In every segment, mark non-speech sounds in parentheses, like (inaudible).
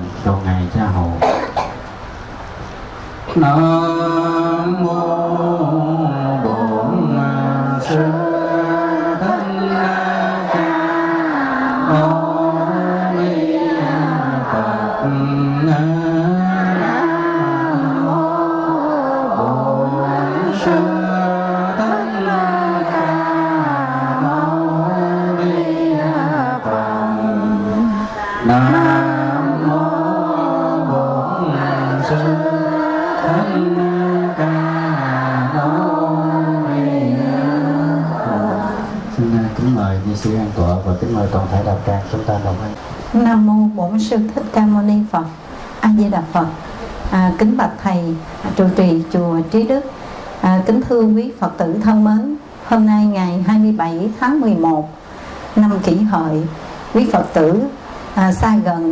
ba cầu ngày cha hồ nó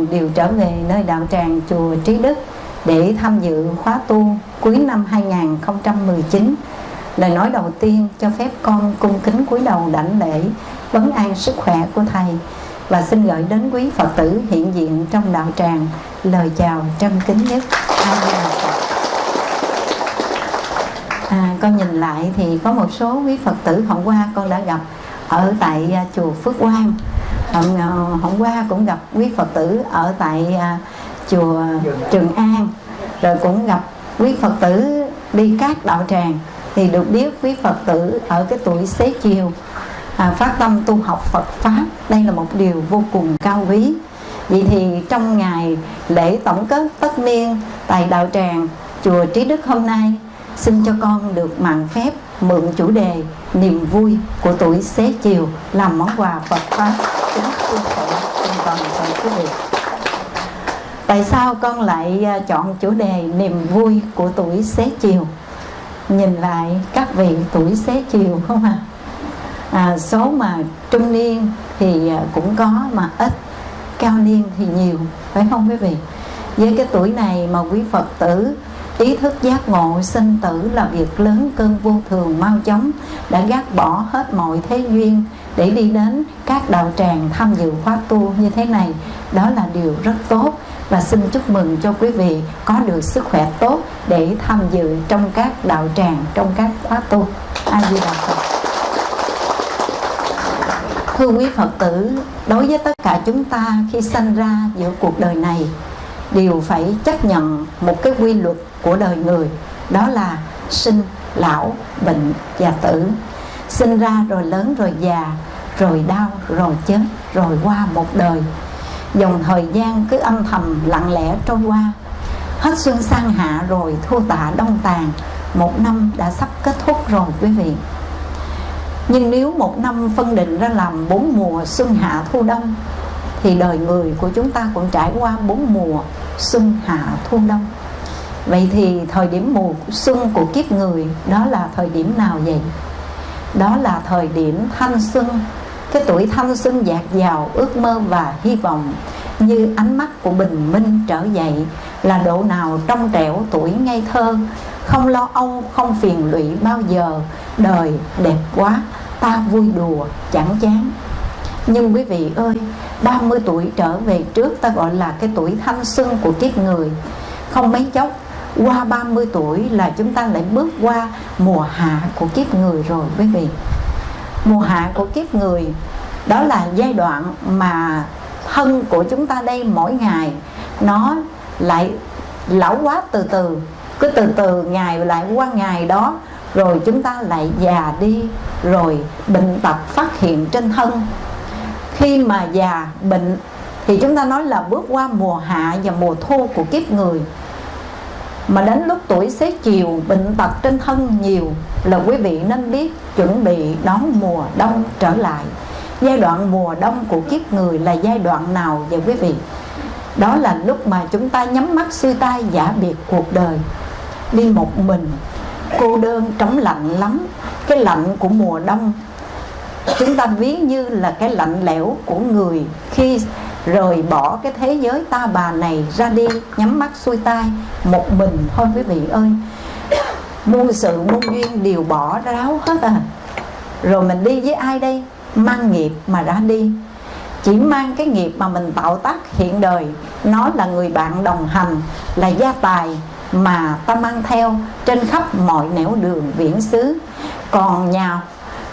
xa đều trở về nơi đạo tràng chùa Trí Đức để tham dự khóa tu cuối năm 2019. Lời nói đầu tiên cho phép con cung kính cúi đầu đảnh lễ vấn an sức khỏe của thầy và xin gửi đến quý Phật tử hiện diện trong đạo tràng lời chào trân kính nhất. À, con nhìn lại thì có một số quý Phật tử hôm qua con đã gặp ở tại à, chùa Phước Quang. Hôm, ờ, hôm qua cũng gặp quý Phật tử ở tại à, chùa Trường An. Rồi cũng gặp quý Phật tử đi các đạo tràng thì được biết quý Phật tử ở cái tuổi xế chiều à, phát tâm tu học Phật pháp đây là một điều vô cùng cao quý vậy thì trong ngày lễ tổng kết tất niên tại đạo tràng chùa Trí Đức hôm nay xin cho con được mạng phép mượn chủ đề niềm vui của tuổi xế chiều làm món quà Phật pháp kính thưa thầy cùng toàn thể quý vị. Tại sao con lại à, chọn chủ đề niềm vui của tuổi xế chiều? Nhìn lại các vị tuổi xế chiều không à, à số mà trung niên thì à, cũng có mà ít cao niên thì nhiều phải không quý vị? Với cái tuổi này mà quý phật tử ý thức giác ngộ sinh tử là việc lớn cơn vô thường mau chóng đã gác bỏ hết mọi thế duyên để đi đến các đạo tràng tham dự khóa tu như thế này. Đó là điều rất tốt và xin chúc mừng cho quý vị có được sức khỏe tốt để tham dự trong các đạo tràng, trong các khóa tu. A di đà phật. Thưa quý phật tử, đối với tất cả chúng ta khi sanh ra giữa cuộc đời này, đều phải chấp nhận một cái quy luật của đời người, đó là sinh, lão, bệnh và tử. Sinh ra rồi lớn rồi già rồi đau, rồi chết, rồi qua một đời. Dòng thời gian cứ âm thầm, lặng lẽ trôi qua. Hết xuân sang hạ rồi thu tạ đông tàn. Một năm đã sắp kết thúc rồi, quý vị. Nhưng nếu một năm phân định ra làm bốn mùa xuân hạ thu đông, thì đời người của chúng ta cũng trải qua bốn mùa xuân hạ thu đông. Vậy thì thời điểm mùa xuân của kiếp người, đó là thời điểm nào vậy? Đó là thời điểm thanh xuân cái tuổi thanh xuân dạt dào, ước mơ và hy vọng như ánh mắt của bình minh trở dậy là độ nào trong trẻo tuổi ngây thơ. Không lo âu, không phiền lụy bao giờ, đời đẹp quá, ta vui đùa, chẳng chán. Nhưng quý vị ơi 30 tuổi trở về trước ta gọi là cái tuổi thanh xuân của kiếp người. Không mấy chốc, qua 30 tuổi là chúng ta lại bước qua mùa hạ của kiếp người rồi, quý vị mùa hạ của kiếp người, đó là giai đoạn mà thân của chúng ta đây mỗi ngày, nó lại lão quá từ từ. Cứ từ từ ngày lại qua ngày đó, rồi chúng ta lại già đi, rồi bệnh tật phát hiện trên thân. Khi mà già bệnh, thì chúng ta nói là bước qua mùa hạ và mùa thu của kiếp người. Mà đến lúc tuổi xế chiều, bệnh tật trên thân nhiều là quý vị nên biết chuẩn bị đón mùa đông trở lại. Giai đoạn mùa đông của kiếp người là giai đoạn nào vậy quý vị? Đó là lúc mà chúng ta nhắm mắt xuôi tay giả biệt cuộc đời. Đi một mình, cô đơn trống lạnh lắm, cái lạnh của mùa đông. Chúng ta ví như là cái lạnh lẽo của người khi rời bỏ cái thế giới ta bà này ra đi, nhắm mắt xuôi tay một mình thôi quý vị ơi muôn sự muôn duyên đều bỏ ráo hết à. Rồi mình đi với ai đây? Mang nghiệp mà ra đi. Chỉ mang cái nghiệp mà mình tạo tác hiện đời. Nó là người bạn đồng hành, là gia tài mà ta mang theo trên khắp mọi nẻo đường viễn xứ. Còn nhà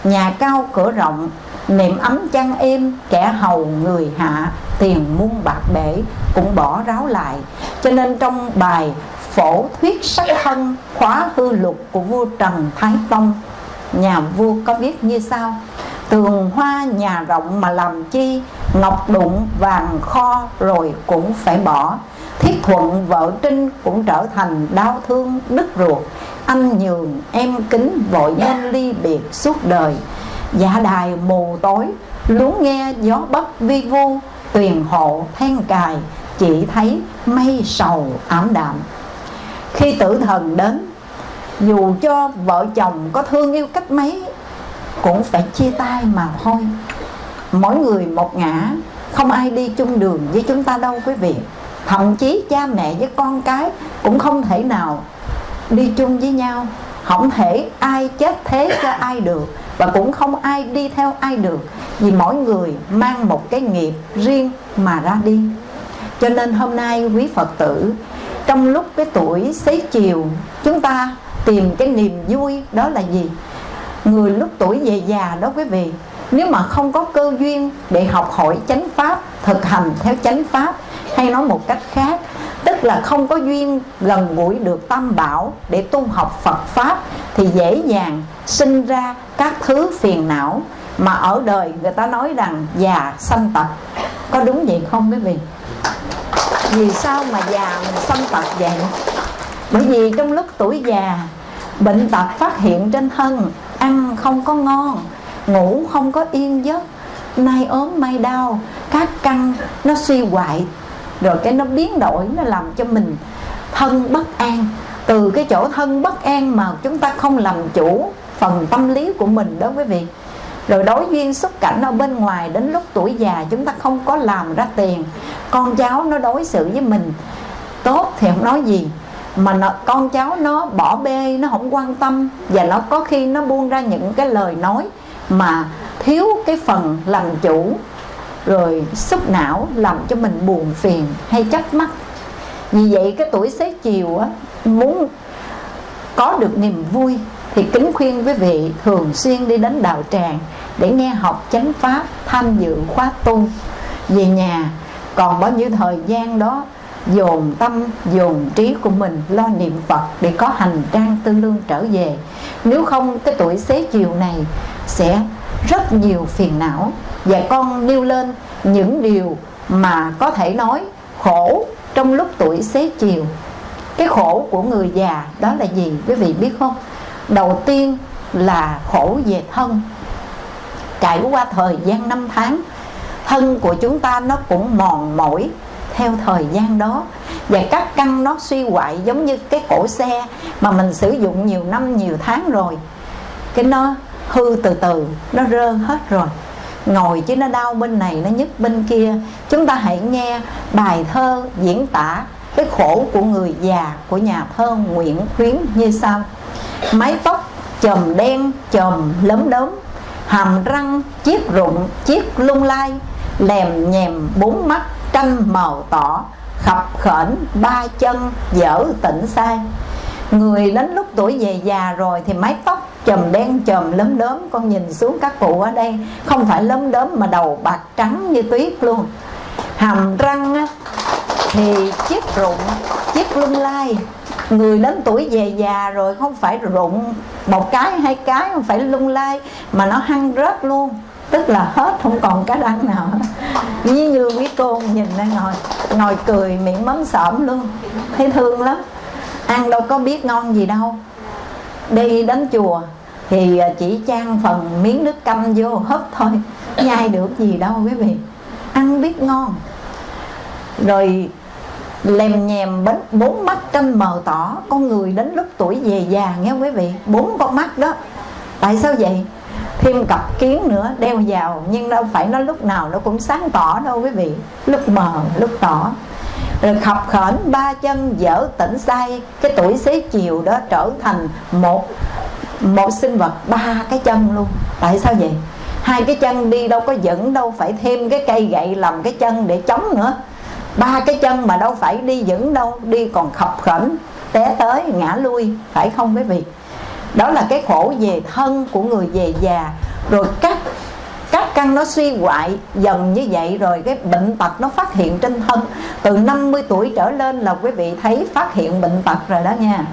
nhà cao cửa rộng niệm ấm chăn êm, kẻ hầu người hạ, tiền muôn bạc bể cũng bỏ ráo lại. Cho nên trong bài phổ thuyết sắc thân khóa hư lục của vua trần thái tông. Nhà vua có viết như sau? Tường hoa nhà rộng mà làm chi, ngọc đụng, vàng kho rồi cũng phải bỏ. Thiết thuận vợ trinh cũng trở thành đau thương đứt ruột. Anh nhường, em kính vội nên ly biệt suốt đời. Dạ đài mù tối, luống nghe gió bất vi vu, tuyền hộ then cài, chỉ thấy mây sầu ảm đạm khi tử thần đến, dù cho vợ chồng có thương yêu cách mấy, cũng phải chia tay mà thôi. Mỗi người một ngã, không ai đi chung đường với chúng ta đâu quý vị. Thậm chí cha mẹ với con cái cũng không thể nào đi chung với nhau. Không thể ai chết thế cho ai được và cũng không ai đi theo ai được vì mỗi người mang một cái nghiệp riêng mà ra đi. Cho nên hôm nay quý phật tử trong lúc cái tuổi xế chiều, chúng ta tìm cái niềm vui đó là gì? Người lúc tuổi về già đó quý vị, nếu mà không có cơ duyên để học hỏi chánh pháp, thực hành theo chánh pháp, hay nói một cách khác, tức là không có duyên gần gũi được tam bảo để tu học phật pháp, thì dễ dàng sinh ra các thứ phiền não mà ở đời người ta nói rằng già sanh tật. Có đúng vậy không quý vị? Vì sao mà già mình sanh tật vậy? Bởi vì trong lúc tuổi già, bệnh tật phát hiện trên thân, ăn không có ngon, ngủ không có yên giấc, nay ốm mai đau, các căn nó suy hoại, rồi cái nó biến đổi, nó làm cho mình thân bất an. Từ cái chỗ thân bất an mà chúng ta không làm chủ phần tâm lý của mình đó quý vị rồi đối duyên xuất cảnh ở bên ngoài đến lúc tuổi già chúng ta không có làm ra tiền. Con cháu nó đối xử với mình tốt thì không nói gì. Mà nó, con cháu nó bỏ bê nó không quan tâm. Và nó có khi nó buông ra những cái lời nói mà thiếu cái phần làm chủ rồi xúc não làm cho mình buồn phiền hay chấp mắt vì vậy cái tuổi xế chiều á muốn có được niềm vui thì kính khuyên quý vị thường xuyên đi đến đạo tràng để nghe học chánh pháp, tham dự khóa tu. Về nhà, còn bao nhiêu thời gian đó, dồn tâm, dồn trí của mình lo niệm phật để có hành trang tư lương trở về. Nếu không, cái tuổi xế chiều này sẽ rất nhiều phiền não. Và con nêu lên những điều mà có thể nói khổ trong lúc tuổi xế chiều. Cái khổ của người già đó là gì? Quý vị biết không? Đầu tiên là khổ về thân. Trải qua thời gian năm tháng, thân của chúng ta nó cũng mòn mỏi theo thời gian đó. Và các căn nó suy hoại giống như cái cổ xe mà mình sử dụng nhiều năm, nhiều tháng rồi. Cái nó hư từ từ, nó rơ hết rồi. Ngồi chứ nó đau bên này, nó nhức bên kia. Chúng ta hãy nghe bài thơ diễn tả cái khổ của người già của nhà thơ Nguyễn Khuyến như sau. Mái tóc chòm đen, chòm lấm đốm, hàm răng, chiếc rụng, chiếc lung lai, lèm nhèm bốn mắt tranh màu tỏ, khập khểnh ba chân dở tỉnh sai. Người đến lúc tuổi về già rồi thì mái tóc chùm đen chùm lấm đốm, con nhìn xuống các cụ ở đây, không phải lấm đốm mà đầu bạc trắng như tuyết luôn. Hàm răng thì chiếc rụng, chiếc lung lai. Người lớn tuổi về già rồi không phải rụng một cái, hai cái, không phải lung lai, mà nó hăng rớt luôn. Tức là hết không còn cái răng nào. Như như quý cô nhìn đang ngồi ngồi cười miệng mấm sợm luôn. Thấy thương lắm. Ăn đâu có biết ngon gì đâu. Đi đến chùa thì à, chỉ trang phần miếng nước canh vô hấp thôi. Nhai được gì đâu quý vị. Ăn biết ngon rồi lèm nhèm bánh, bốn mắt tranh mờ tỏ. Con người đến lúc tuổi về già, nghe quý vị? Bốn con mắt đó. Tại sao vậy? Thêm cặp kiến nữa, đeo vào. Nhưng đâu phải nó lúc nào nó cũng sáng tỏ đâu quý vị. Lúc mờ, lúc tỏ. Rồi khập khẩn ba chân dở tỉnh say cái tuổi xế chiều đó trở thành một một sinh vật ba cái chân luôn. Tại sao vậy? Hai cái chân đi đâu có dẫn đâu, phải thêm cái cây gậy làm cái chân để chống nữa ba cái chân mà đâu phải đi vững đâu, đi còn khập khẩn té tới, ngã lui, phải không quý vị? Đó là cái khổ về thân của người về già. Rồi các các căn nó suy hoại dần như vậy rồi cái bệnh tật nó phát hiện trên thân. Từ 50 tuổi trở lên là quý vị thấy phát hiện bệnh tật rồi đó nha.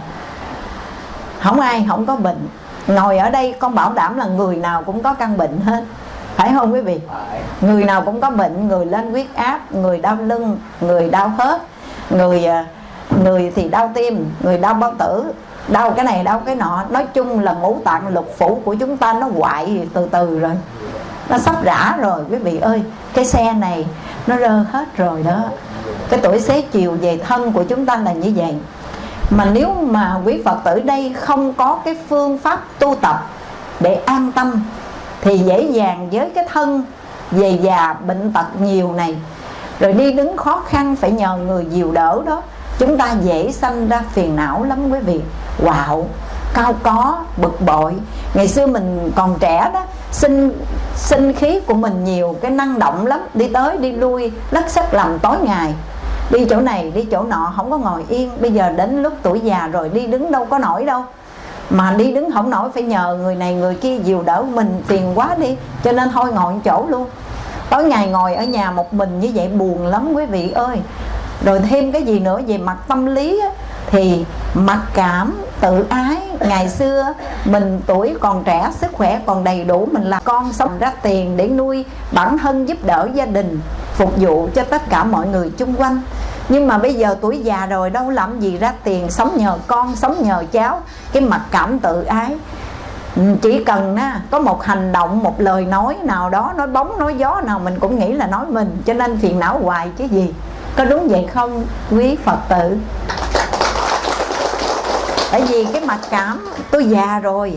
Không ai không có bệnh. Ngồi ở đây con bảo đảm là người nào cũng có căn bệnh hết phải không quý vị? Người nào cũng có bệnh người lên huyết áp người đau lưng người đau khớp người à, người thì đau tim người đau bao tử đau cái này đau cái nọ. Nói chung là ngũ tạng lục phủ của chúng ta nó hoại từ từ rồi. Nó sắp rã rồi quý vị ơi. Cái xe này nó rơ hết rồi đó. Cái tuổi xế chiều về thân của chúng ta là như vậy. Mà nếu mà quý phật tử đây không có cái phương pháp tu tập để an tâm thì dễ dàng với cái thân về già bệnh tật nhiều này. Rồi đi đứng khó khăn phải nhờ người dìu đỡ đó. Chúng ta dễ sanh ra phiền não lắm quý vị. Quạo, cao có, bực bội. Ngày xưa mình còn trẻ đó, sinh sinh khí của mình nhiều, cái năng động lắm. Đi tới, đi lui lắc sách làm tối ngày. Đi chỗ này, đi chỗ nọ, không có ngồi yên. Bây giờ đến lúc tuổi già rồi, đi đứng đâu có nổi đâu mà đi đứng không nổi phải nhờ người này người kia dìu đỡ mình tiền quá đi cho nên thôi ngồi chỗ luôn. Tối ngày ngồi ở nhà một mình như vậy buồn lắm quý vị ơi. Rồi thêm cái gì nữa về mặt tâm lý á, thì mặc cảm tự ái. Ngày xưa mình tuổi còn trẻ sức khỏe còn đầy đủ mình là con sống ra tiền để nuôi bản thân giúp đỡ gia đình phục vụ cho tất cả mọi người chung quanh nhưng mà bây giờ tuổi già rồi đâu làm gì ra tiền sống nhờ con sống nhờ cháu. Cái mặt cảm tự ái. Ừ, chỉ cần á, có một hành động một lời nói nào đó nói bóng nói gió nào mình cũng nghĩ là nói mình. Cho nên phiền não hoài chứ gì. Có đúng vậy không quý phật tử? Tại vì cái mặt cảm tôi già rồi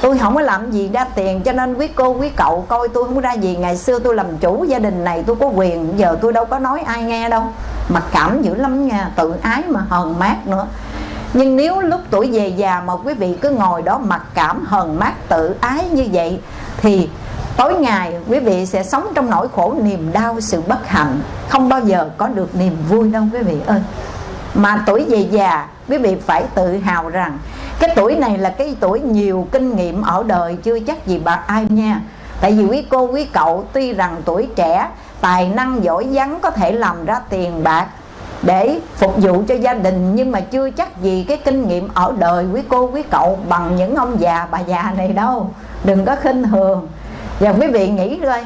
tôi không có làm gì ra tiền. Cho nên quý cô quý cậu coi tôi không ra gì. Ngày xưa tôi làm chủ gia đình này tôi có quyền giờ tôi đâu có nói ai nghe đâu mặc cảm dữ lắm nha, tự ái mà hờn mát nữa. Nhưng nếu lúc tuổi về già mà quý vị cứ ngồi đó mặc cảm, hờn mát, tự ái như vậy, thì tối ngày quý vị sẽ sống trong nỗi khổ, niềm đau, sự bất hạnh. Không bao giờ có được niềm vui đâu quý vị ơi. Mà tuổi về già, quý vị phải tự hào rằng cái tuổi này là cái tuổi nhiều kinh nghiệm ở đời chưa chắc gì bà ai nha. Tại vì quý cô, quý cậu tuy rằng tuổi trẻ tài năng giỏi vắng có thể làm ra tiền bạc để phục vụ cho gia đình, nhưng mà chưa chắc gì cái kinh nghiệm ở đời quý cô, quý cậu bằng những ông già, bà già này đâu. Đừng có khinh thường. Và quý vị nghĩ coi,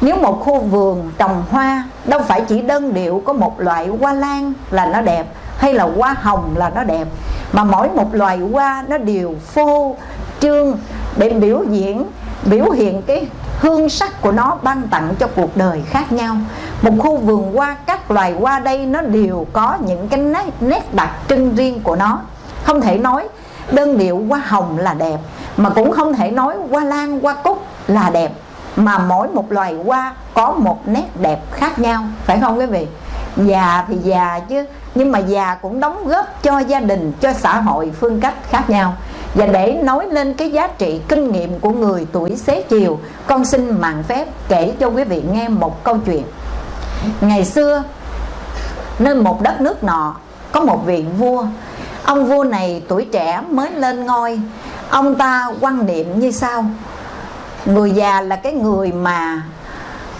nếu một khu vườn trồng hoa, đâu phải chỉ đơn điệu có một loại hoa lan là nó đẹp, hay là hoa hồng là nó đẹp, mà mỗi một loài hoa nó đều phô trương để biểu diễn, biểu hiện cái hương sắc của nó ban tặng cho cuộc đời khác nhau. Một khu vườn hoa các loài hoa đây nó đều có những cái nét, nét đặc trưng riêng của nó. Không thể nói đơn điệu hoa hồng là đẹp mà cũng không thể nói hoa lan hoa cúc là đẹp mà mỗi một loài hoa có một nét đẹp khác nhau phải không quý vị? Già thì già chứ nhưng mà già cũng đóng góp cho gia đình cho xã hội phương cách khác nhau và để nói lên cái giá trị kinh nghiệm của người tuổi xế chiều, con xin mạng phép kể cho quý vị nghe một câu chuyện. Ngày xưa, nơi một đất nước nọ, có một vị vua. Ông vua này tuổi trẻ mới lên ngôi. Ông ta quan niệm như sau. Người già là cái người mà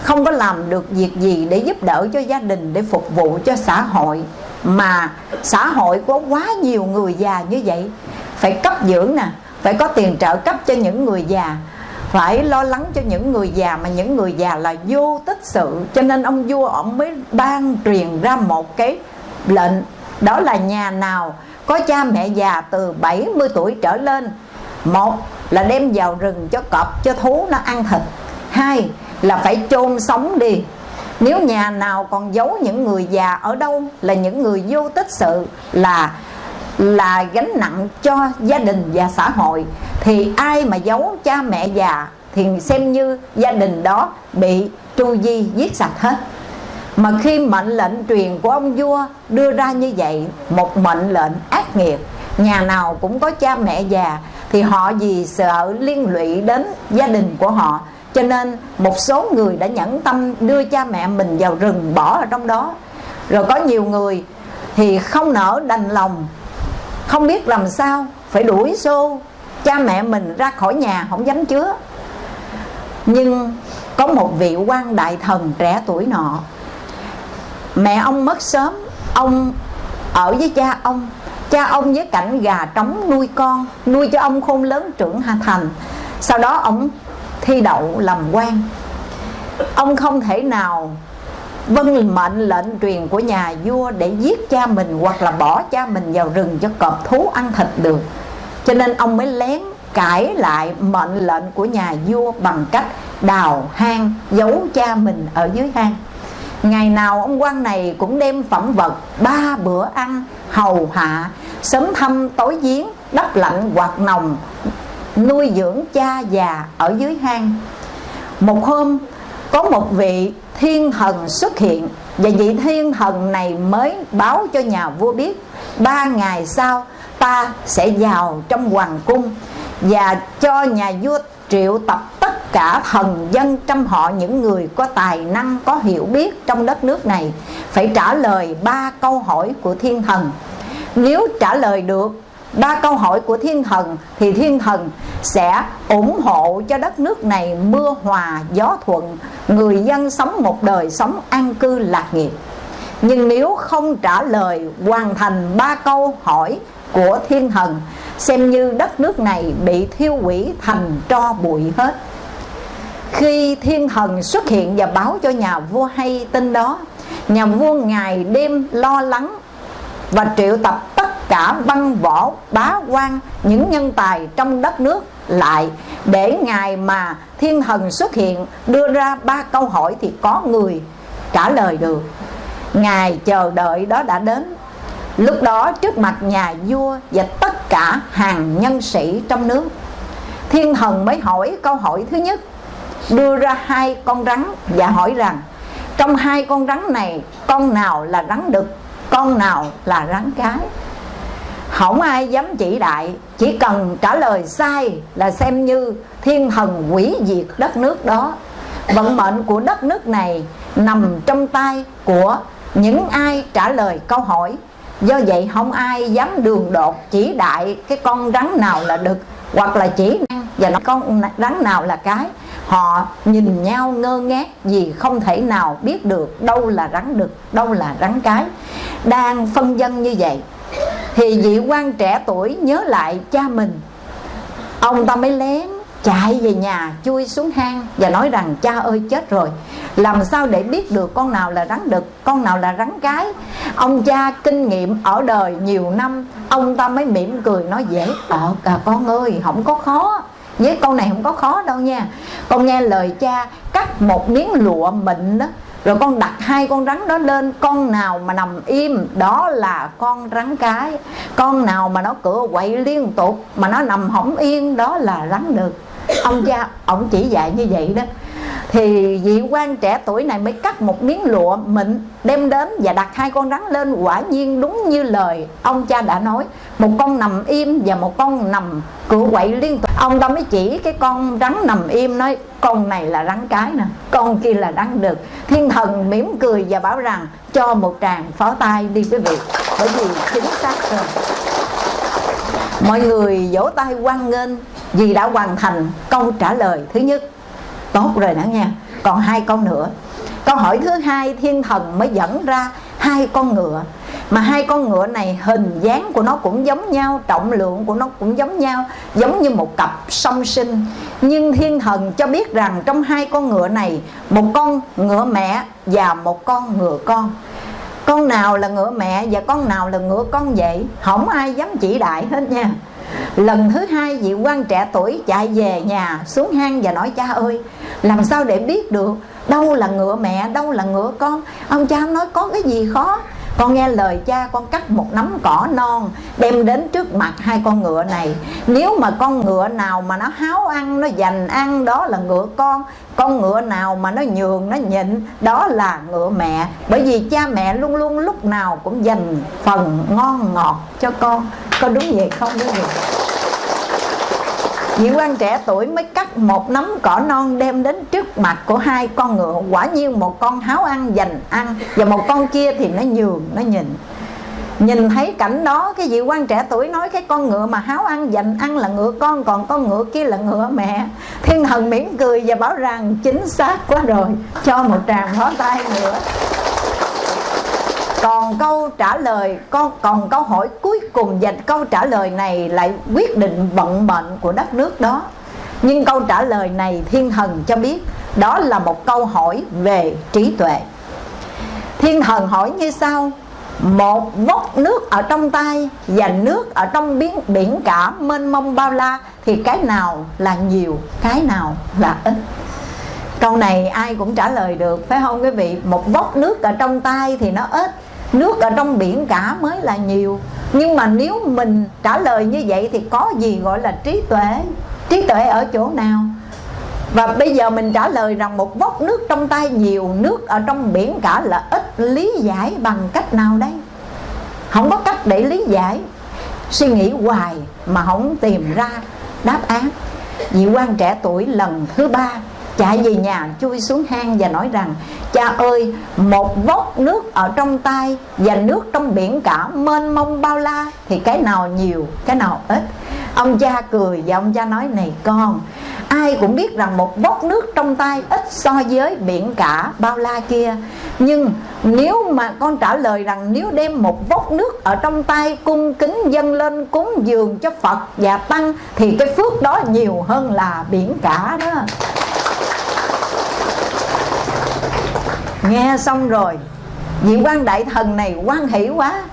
không có làm được việc gì để giúp đỡ cho gia đình, để phục vụ cho xã hội. Mà xã hội có quá nhiều người già như vậy phải cấp dưỡng nè, phải có tiền trợ cấp cho những người già, phải lo lắng cho những người già mà những người già là vô tích sự. Cho nên ông vua ông mới ban truyền ra một cái lệnh, đó là nhà nào có cha mẹ già từ 70 tuổi trở lên. Một là đem vào rừng cho cọp, cho thú nó ăn thịt. Hai là phải chôn sống đi. Nếu nhà nào còn giấu những người già ở đâu là những người vô tích sự là là gánh nặng cho gia đình và xã hội. Thì ai mà giấu cha mẹ già thì xem như gia đình đó bị tru di, giết sạch hết. Mà khi mệnh lệnh truyền của ông vua đưa ra như vậy, một mệnh lệnh ác nghiệt, nhà nào cũng có cha mẹ già, thì họ vì sợ liên lụy đến gia đình của họ, cho nên một số người đã nhẫn tâm đưa cha mẹ mình vào rừng bỏ ở trong đó. Rồi có nhiều người thì không nỡ đành lòng không biết làm sao phải đuổi xô cha mẹ mình ra khỏi nhà, không dám chứa. Nhưng có một vị quan đại thần trẻ tuổi nọ, mẹ ông mất sớm, ông ở với cha ông. Cha ông với cảnh gà trống nuôi con, nuôi cho ông khôn lớn trưởng hà thành. Sau đó ông thi đậu làm quan. Ông không thể nào vâng mệnh lệnh truyền của nhà vua để giết cha mình hoặc là bỏ cha mình vào rừng cho cọp thú ăn thịt được. Cho nên ông mới lén cãi lại mệnh lệnh của nhà vua bằng cách đào hang, giấu cha mình ở dưới hang. Ngày nào ông quan này cũng đem phẩm vật, ba bữa ăn, hầu hạ, sớm thăm tối giếng, đắp lạnh quạt nồng, nuôi dưỡng cha già ở dưới hang. Một hôm có một vị thiên thần xuất hiện. Và vị thiên thần này mới báo cho nhà vua biết, ba ngày sau ta sẽ vào trong hoàng cung và cho nhà vua triệu tập tất cả thần dân trong họ, những người có tài năng, có hiểu biết trong đất nước này, phải trả lời ba câu hỏi của thiên thần. Nếu trả lời được ba câu hỏi của thiên thần thì thiên thần sẽ ủng hộ cho đất nước này mưa hòa, gió thuận. Người dân sống một đời sống an cư lạc nghiệp. Nhưng nếu không trả lời hoàn thành ba câu hỏi của thiên thần, xem như đất nước này bị thiêu hủy thành tro bụi hết. Khi thiên thần xuất hiện và báo cho nhà vua hay tin đó, nhà vua ngày đêm lo lắng và triệu tập tất cả văn võ bá quan, những nhân tài trong đất nước lại. Để ngài mà thiên thần xuất hiện, đưa ra ba câu hỏi thì có người trả lời được. Ngài chờ đợi đó đã đến. Lúc đó trước mặt nhà vua và tất cả hàng nhân sĩ trong nước, thiên thần mới hỏi câu hỏi thứ nhất, đưa ra hai con rắn và hỏi rằng, trong hai con rắn này, con nào là rắn đực, con nào là rắn cái? Không ai dám chỉ đại, chỉ cần trả lời sai là xem như thiên thần quỷ diệt đất nước đó. Vận mệnh của đất nước này nằm trong tay của những ai trả lời câu hỏi. Do vậy không ai dám đường đột chỉ đại cái con rắn nào là đực hoặc là chỉ và nó con rắn nào là cái, họ nhìn nhau ngơ ngác vì không thể nào biết được đâu là rắn đực, đâu là rắn cái. Đang phân dân như vậy thì vị quan trẻ tuổi nhớ lại cha mình. Ông ta mới lén chạy về nhà chui xuống hang và nói rằng cha ơi chết rồi. Làm sao để biết được con nào là rắn đực con nào là rắn cái ông cha kinh nghiệm ở đời nhiều năm ông ta mới mỉm cười nói dễ ờ à, con ơi không có khó. Với câu này không có khó đâu nha. Con nghe lời cha cắt một miếng lụa mịn đó rồi con đặt hai con rắn đó lên, con nào mà nằm im, đó là con rắn cái. Con nào mà nó cửa quậy liên tục, mà nó nằm hỏng yên, đó là rắn được. Ông cha, ông chỉ dạy như vậy đó thì vị quan trẻ tuổi này mới cắt một miếng lụa mịn, đem đến và đặt hai con rắn lên. Quả nhiên đúng như lời ông cha đã nói, một con nằm im và một con nằm cựa quậy liên tục. Ông ta mới chỉ cái con rắn nằm im nói, con này là rắn cái nè, con kia là rắn đực thiên thần mỉm cười và bảo rằng, cho một tràng phó tay đi quý vị, bởi vì chính xác rồi mọi người vỗ tay hoan nghênh vì đã hoàn thành câu trả lời thứ nhất tốt rồi đó nha. Còn hai con nữa. Câu hỏi thứ hai, thiên thần mới dẫn ra hai con ngựa. Mà hai con ngựa này hình dáng của nó cũng giống nhau, trọng lượng của nó cũng giống nhau, giống như một cặp song sinh. Nhưng thiên thần cho biết rằng trong hai con ngựa này, một con ngựa mẹ và một con ngựa con. Con nào là ngựa mẹ và con nào là ngựa con vậy? Không ai dám chỉ đại hết nha lần thứ hai vị quan trẻ tuổi chạy về nhà xuống hang và nói, cha ơi, làm sao để biết được đâu là ngựa mẹ, đâu là ngựa con? Ông cha nói, có cái gì khó? Con nghe lời cha, con cắt một nắm cỏ non, đem đến trước mặt hai con ngựa này. Nếu mà con ngựa nào mà nó háo ăn, nó dành ăn, đó là ngựa con. Con ngựa nào mà nó nhường, nó nhịn, đó là ngựa mẹ. Bởi vì cha mẹ luôn luôn lúc nào cũng dành phần ngon ngọt cho con. Có đúng vậy không quý vị vị quan trẻ tuổi mới cắt một nắm cỏ non đem đến trước mặt của hai con ngựa. Quả nhiên một con háo ăn dành ăn, và một con kia thì nó nhường, nó nhìn. Nhìn thấy cảnh đó, cái vị quan trẻ tuổi nói cái con ngựa mà háo ăn dành ăn là ngựa con, còn con ngựa kia là ngựa mẹ. Thiên thần mỉm cười và bảo rằng, chính xác quá rồi, cho một tràng phó tay nữa còn câu trả lời con còn câu hỏi cuối cùng dành câu trả lời này lại quyết định vận mệnh của đất nước đó. Nhưng câu trả lời này thiên thần cho biết đó là một câu hỏi về trí tuệ. Thiên thần hỏi như sau một vốc nước ở trong tay và nước ở trong biển, biển cả mênh mông bao la thì cái nào là nhiều cái nào là ít? Câu này ai cũng trả lời được phải không quý vị? Một vốc nước ở trong tay thì nó ít nước ở trong biển cả mới là nhiều. Nhưng mà nếu mình trả lời như vậy thì có gì gọi là trí tuệ? Trí tuệ ở chỗ nào? Và bây giờ mình trả lời rằng một vốc nước trong tay nhiều Nước ở trong biển cả là ít Lý giải bằng cách nào đây? Không có cách để lý giải. Suy nghĩ hoài mà không tìm ra đáp án. Vị quan trẻ tuổi lần thứ ba chạy về nhà, chui xuống hang và nói rằng, cha ơi, một vốc nước ở trong tay và nước trong biển cả mênh mông bao la, thì cái nào nhiều, cái nào ít? Ông cha cười và ông cha nói, này con, ai cũng biết rằng một vốc nước trong tay ít so với biển cả bao la kia. Nhưng nếu mà con trả lời rằng nếu đem một vốc nước ở trong tay cung kính dâng lên cúng dường cho Phật và Tăng, thì cái phước đó nhiều hơn là biển cả đó. Nghe xong rồi, vị quan đại thần này quan hỷ quá,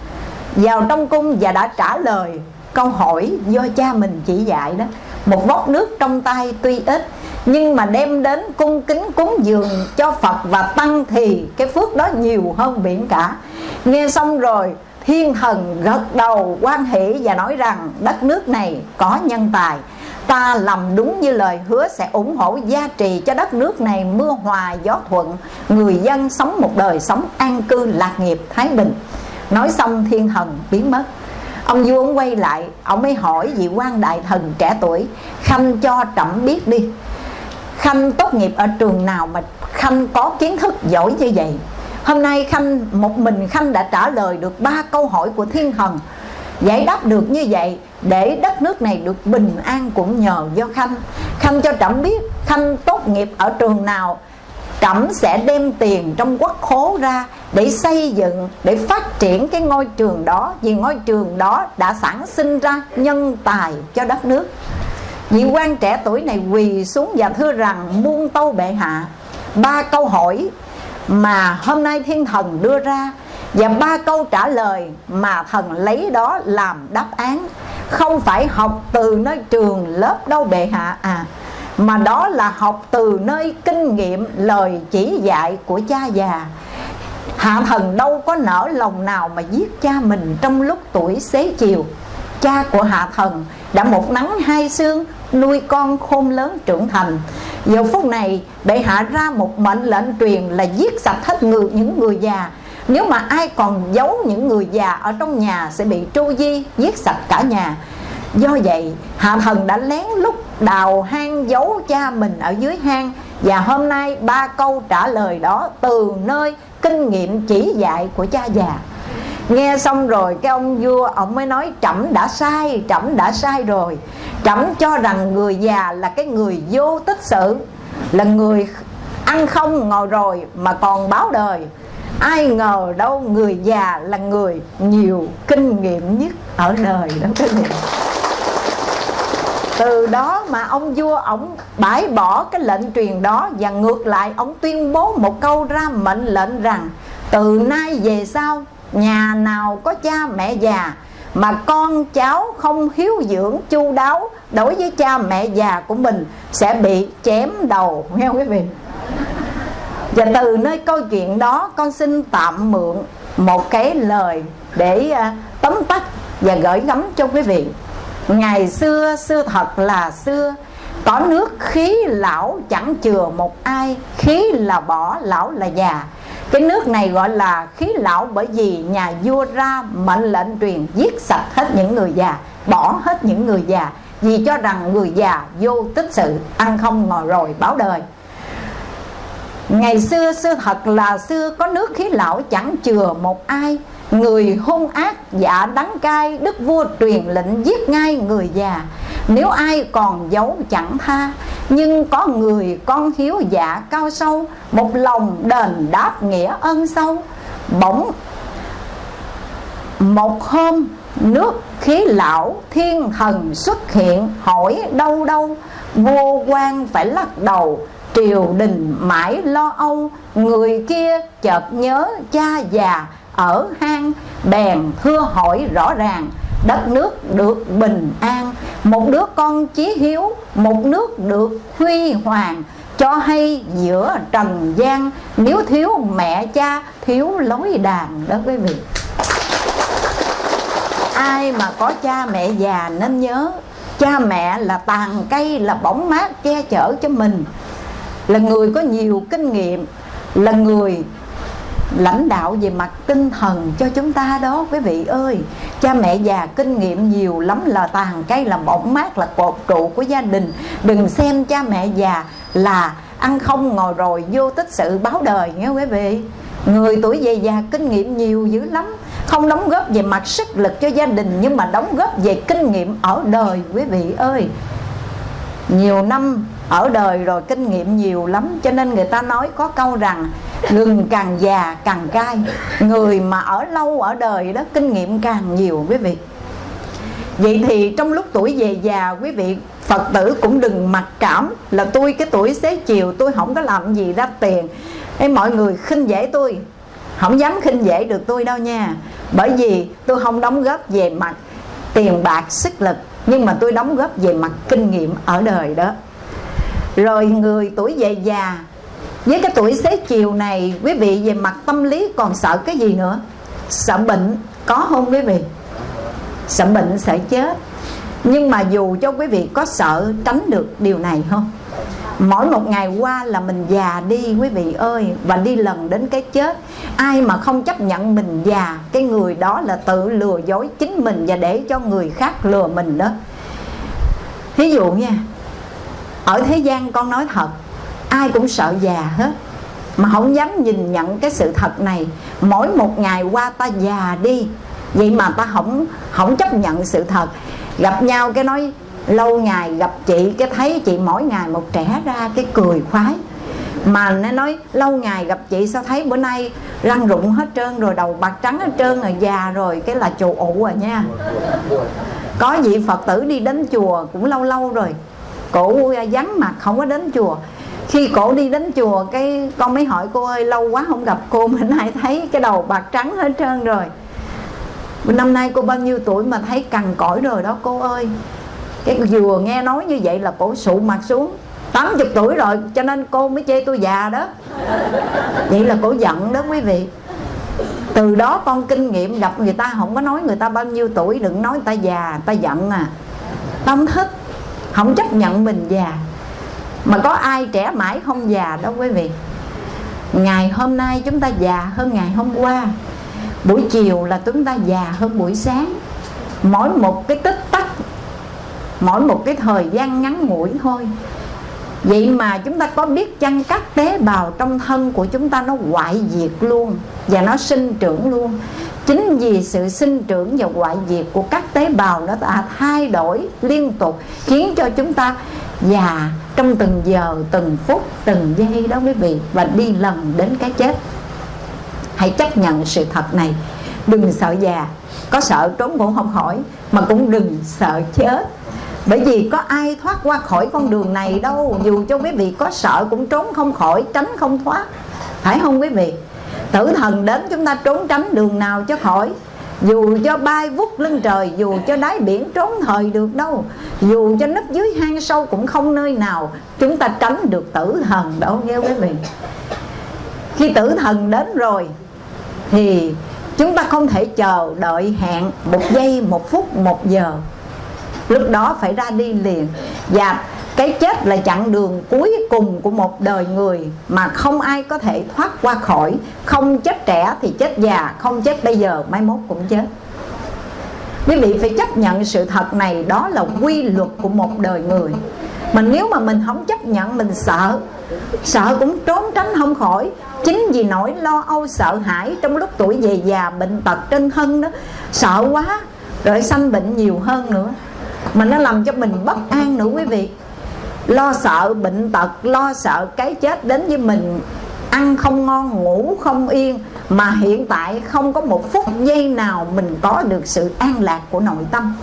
vào trong cung và đã trả lời câu hỏi do cha mình chỉ dạy đó. Một vốc nước trong tay tuy ít, nhưng mà đem đến cung kính cúng dường cho Phật và Tăng thì cái phước đó nhiều hơn biển cả. Nghe xong rồi, thiên thần gật đầu quan hỷ và nói rằng, đất nước này có nhân tài ta làm đúng như lời hứa sẽ ủng hộ gia trì cho đất nước này mưa hòa gió thuận, người dân sống một đời sống an cư lạc nghiệp thái bình. Nói xong thiên thần biến mất. Ông vua ông quay lại, ông mới hỏi vị quan đại thần trẻ tuổi, khanh cho trẫm biết đi, khanh tốt nghiệp ở trường nào mà khanh có kiến thức giỏi như vậy? Hôm nay khanh, một mình khanh đã trả lời được ba câu hỏi của thiên thần. Giải đáp được như vậy để đất nước này được bình an cũng nhờ do khanh khanh cho trẫm biết khanh tốt nghiệp ở trường nào, trẫm sẽ đem tiền trong quốc khố ra để xây dựng, để phát triển cái ngôi trường đó, vì ngôi trường đó đã sản sinh ra nhân tài cho đất nước. Vị quan trẻ tuổi này quỳ xuống và thưa rằng, muôn tâu bệ hạ, ba câu hỏi mà hôm nay thiên thần đưa ra và ba câu trả lời mà thần lấy đó làm đáp án không phải học từ nơi trường lớp đâu bệ hạ. À mà đó là học từ nơi kinh nghiệm lời chỉ dạy của cha già. Hạ thần đâu có nở lòng nào mà giết cha mình trong lúc tuổi xế chiều. Cha của hạ thần đã một nắng hai xương nuôi con khôn lớn trưởng thành. Giờ phút này, bệ hạ ra một mệnh lệnh truyền là giết sạch hết ngược những người già nếu mà ai còn giấu những người già ở trong nhà sẽ bị tru di, giết sạch cả nhà. Do vậy, hạ thần đã lén lút đào hang giấu cha mình ở dưới hang. Và hôm nay ba câu trả lời đó từ nơi kinh nghiệm chỉ dạy của cha già. Nghe xong rồi, cái ông vua, ông mới nói, trẫm đã sai, trẫm đã sai rồi. Trẫm cho rằng người già là cái người vô tích sự, là người ăn không ngồi rồi mà còn báo đời ai ngờ đâu người già là người nhiều kinh nghiệm nhất ở đời đó các vị từ đó mà ông vua ổng bãi bỏ cái lệnh truyền đó và ngược lại, ông tuyên bố một câu ra mệnh lệnh rằng, từ nay về sau, nhà nào có cha mẹ già mà con cháu không hiếu dưỡng, chu đáo đối với cha mẹ già của mình sẽ bị chém đầu, nghe quý vị? Và từ nơi câu chuyện đó, con xin tạm mượn một cái lời để à, tóm tắt và gửi gắm cho quý vị. Ngày xưa xưa thật là xưa, có nước khí lão chẳng chừa một ai, khí là bỏ, lão là già. Cái nước này gọi là khí lão bởi vì nhà vua ra mệnh lệnh truyền giết sạch hết những người già, bỏ hết những người già, vì cho rằng người già vô tích sự, ăn không ngồi rồi báo đời. Ngày xưa xưa thật là xưa, có nước khí lão chẳng chừa một ai. Người hung ác dạ đắng cay, Đức vua truyền lệnh giết ngay người già. Nếu ai còn giấu chẳng tha, Nhưng có người con hiếu dạ cao sâu, Một lòng đền đáp nghĩa ân sâu. Bỗng một hôm, nước khí lão thiên thần xuất hiện, hỏi đâu đâu. Vô quan phải lắc đầu triều đình mãi lo âu, người kia chợt nhớ cha già ở hang, bèn thưa hỏi rõ ràng, đất nước được bình an, một đứa con chí hiếu, một nước được huy hoàng, cho hay giữa trần gian, nếu thiếu mẹ cha, thiếu lối đàn đó quý vị. Ai mà có cha mẹ già nên nhớ, cha mẹ là tàn cây, là bóng mát che chở cho mình là người có nhiều kinh nghiệm, là người lãnh đạo về mặt tinh thần cho chúng ta đó, quý vị ơi. Cha mẹ già kinh nghiệm nhiều lắm là tàn cây là bóng mát là cột trụ của gia đình. Đừng xem cha mẹ già là ăn không ngồi rồi vô tích sự báo đời nghe quý vị. Người tuổi về già kinh nghiệm nhiều dữ lắm. Không đóng góp về mặt sức lực cho gia đình, nhưng mà đóng góp về kinh nghiệm ở đời, quý vị ơi. Nhiều năm ở đời rồi kinh nghiệm nhiều lắm cho nên người ta nói có câu rằng gừng càng già càng cay người mà ở lâu ở đời đó kinh nghiệm càng nhiều quý vị. Vậy thì trong lúc tuổi về già quý vị phật tử cũng đừng mặc cảm là tôi cái tuổi xế chiều tôi không có làm gì ra tiền. Ê, mọi người khinh dễ tôi. Không dám khinh dễ được tôi đâu nha. Bởi vì tôi không đóng góp về mặt tiền bạc sức lực nhưng mà tôi đóng góp về mặt kinh nghiệm ở đời đó rồi người tuổi về già, với cái tuổi xế chiều này, quý vị về mặt tâm lý còn sợ cái gì nữa? Sợ bệnh, có không quý vị? Sợ bệnh sợ chết. Nhưng mà dù cho quý vị có sợ tránh được điều này không? Mỗi một ngày qua là mình già đi, quý vị ơi, và đi lần đến cái chết. Ai mà không chấp nhận mình già, cái người đó là tự lừa dối chính mình và để cho người khác lừa mình đó. Thí dụ nha ở thế gian con nói thật, ai cũng sợ già hết. Mà không dám nhìn nhận cái sự thật này. Mỗi một ngày qua ta già đi, vậy mà ta không không chấp nhận sự thật. Gặp nhau cái nói, lâu ngày gặp chị, cái thấy chị mỗi ngày một trẻ ra cái cười khoái. Mà nó nói, lâu ngày gặp chị sao thấy bữa nay răng rụng hết trơn rồi, đầu bạc trắng hết trơn rồi, già rồi, cái là chù ụ rồi nha. Có vị phật tử đi đến chùa cũng lâu lâu rồi cổ vắng mặt, không có đến chùa. Khi cổ đi đến chùa, cái con mới hỏi, cô ơi, lâu quá không gặp cô mình lại thấy cái đầu bạc trắng hết trơn rồi. Năm nay cô bao nhiêu tuổi mà thấy cằn cõi rồi đó, cô ơi? Cái vừa nghe nói như vậy là cổ sụ mặt xuống. 80 tuổi rồi, cho nên cô mới chê tôi già đó. Vậy là cổ giận đó quý vị. Từ đó con kinh nghiệm gặp người ta, không có nói người ta bao nhiêu tuổi, đừng nói người ta già, người ta giận à. Ta không thích không chấp nhận mình già. Mà có ai trẻ mãi không già đâu quý vị? Ngày hôm nay chúng ta già hơn ngày hôm qua. Buổi chiều là chúng ta già hơn buổi sáng. Mỗi một cái tích tắc, mỗi một cái thời gian ngắn ngủi thôi. Vậy mà chúng ta có biết chăng các tế bào trong thân của chúng ta nó hoại diệt luôn Và nó sinh trưởng luôn? Chính vì sự sinh trưởng và hoại diệt của các tế bào nó đã thay đổi liên tục Khiến cho chúng ta già trong từng giờ, từng phút, từng giây đó quý vị Và đi lần đến cái chết. Hãy chấp nhận sự thật này. Đừng sợ già. Có sợ trốn cũng không khỏi Mà cũng đừng sợ chết bởi vì có ai thoát qua khỏi con đường này đâu. Dù cho quý vị có sợ cũng trốn không khỏi, tránh không thoát. Phải không quý vị? Tử thần đến chúng ta trốn tránh đường nào cho khỏi? Dù cho bay vút lên trời, dù cho đáy biển trốn thời được đâu. Dù cho nấp dưới hang sâu cũng không nơi nào, chúng ta tránh được tử thần đâu nghe quý vị. Khi tử thần đến rồi, thì chúng ta không thể chờ đợi hẹn một giây, một phút, một giờ lúc đó phải ra đi liền. Và cái chết là chặng đường cuối cùng của một đời người mà không ai có thể thoát qua khỏi. Không chết trẻ thì chết già, không chết bây giờ, mai mốt cũng chết. Quý vị phải chấp nhận sự thật này, đó là quy luật của một đời người. Mà nếu mà mình không chấp nhận, mình sợ sợ cũng trốn tránh không khỏi. Chính vì nỗi lo âu, sợ hãi trong lúc tuổi về già, bệnh tật trên thân đó, sợ quá, rồi sanh bệnh nhiều hơn nữa mà nó làm cho mình bất an nữa quý vị. Lo sợ bệnh tật, lo sợ cái chết đến với mình. Ăn không ngon, ngủ không yên. Mà hiện tại không có một phút giây nào mình có được sự an lạc của nội tâm.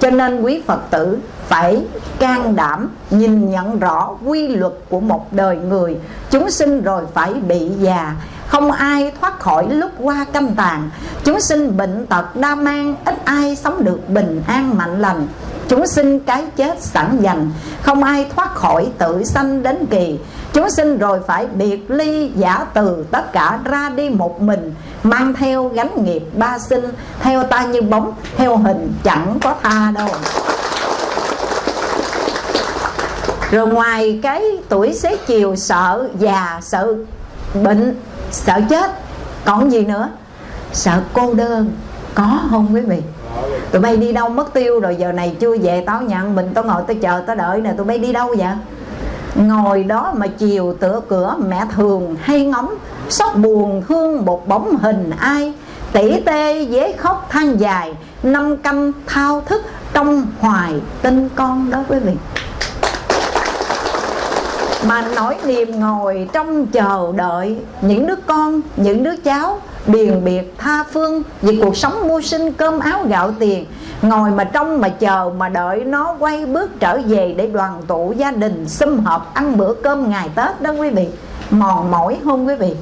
Cho nên quý phật tử phải can đảm nhìn nhận rõ quy luật của một đời người. Chúng sinh rồi phải bị già. Không ai thoát khỏi lúc qua căm tàn. Chúng sinh bệnh tật đa mang, ít ai sống được bình an mạnh lành. Chúng sinh cái chết sẵn dành, không ai thoát khỏi tự sanh đến kỳ. Chúng sinh rồi phải biệt ly, giả từ, tất cả ra đi một mình, mang theo gánh nghiệp ba sinh, theo ta như bóng, theo hình chẳng có tha đâu. Rồi ngoài cái tuổi xế chiều sợ già, sợ bệnh, sợ chết, còn gì nữa? Sợ cô đơn, có không quý vị? Tụi bay đi đâu mất tiêu rồi, giờ này chưa về tao nhận mình tao ngồi tao chờ tao đợi nè, tụi bay đi đâu vậy? Ngồi đó mà chiều tựa cửa, mẹ thường hay ngóng, sóc buồn thương một bóng hình ai? Tỉ tê dế khóc than dài, năm căm thao thức trong hoài tin con đó quý vị mà nỗi niềm ngồi trong chờ đợi những đứa con, những đứa cháu biền biệt, tha phương vì cuộc sống mưu sinh cơm áo gạo tiền. Ngồi mà trong mà chờ mà đợi nó quay bước trở về để đoàn tụ gia đình, sum họp, ăn bữa cơm ngày tết đó quý vị. Mòn mỏi không quý vị?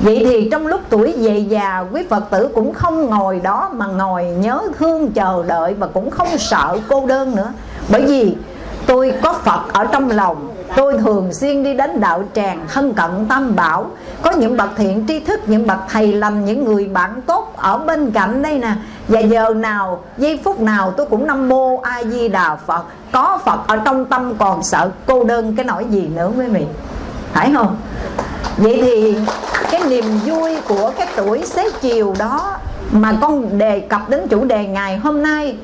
Vậy thì trong lúc tuổi về già, Quý Phật tử cũng không ngồi đó Mà ngồi nhớ thương, chờ đợi Và cũng không sợ cô đơn nữa. Bởi vì tôi có Phật ở trong lòng Tôi thường xuyên đi đến đạo tràng thân cận tam bảo. Có những bậc thiện tri thức, những bậc thầy lành, những người bạn tốt ở bên cạnh đây nè. Và giờ nào, giây phút nào tôi cũng nam mô A Di Đà Phật. Có Phật ở trong tâm còn sợ cô đơn cái nỗi gì nữa quý vị? Phải không? Vậy thì cái niềm vui của cái tuổi xế chiều đó Mà con đề cập đến chủ đề ngày hôm nay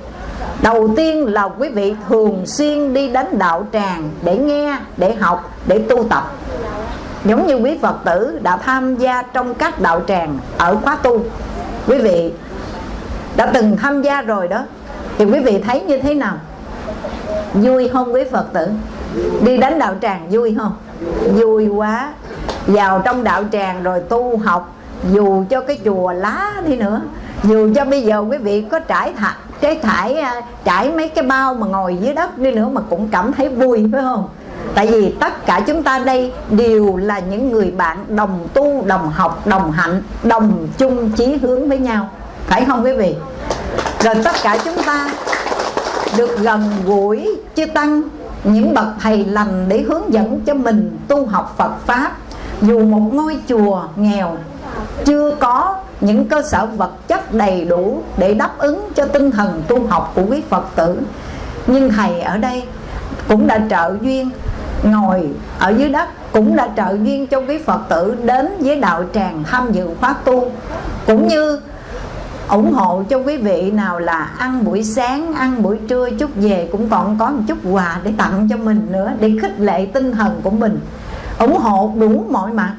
Đầu tiên là quý vị thường xuyên đi đến đạo tràng để nghe, để học, để tu tập Giống như quý Phật tử đã tham gia trong các đạo tràng ở khóa tu Quý vị đã từng tham gia rồi đó Thì quý vị thấy như thế nào? Vui không quý Phật tử? Đi đến đạo tràng vui không? Vui quá Vào trong đạo tràng rồi tu học Dù cho cái chùa lá đi nữa Dù cho bây giờ quý vị có trải thạch cái thải à, trải mấy cái bao mà ngồi dưới đất đi nữa mà cũng cảm thấy vui, phải không? Tại vì tất cả chúng ta đây đều là những người bạn đồng tu, đồng học, đồng hạnh, đồng chung chí hướng với nhau. Phải không quý vị? Rồi tất cả chúng ta được gần gũi chư tăng, những bậc thầy lành để hướng dẫn cho mình tu học Phật pháp. Dù một ngôi chùa nghèo, chưa có những cơ sở vật chất đầy đủ để đáp ứng cho tinh thần tu học của quý Phật tử. Nhưng thầy ở đây cũng đã trợ duyên, ngồi ở dưới đất cũng đã trợ duyên cho quý Phật tử đến với đạo tràng tham dự khóa tu. Cũng như ủng hộ cho quý vị nào là ăn buổi sáng, ăn buổi trưa, chút về cũng còn có một chút quà để tặng cho mình nữa, để khích lệ tinh thần của mình. Ủng hộ đủ mọi mặt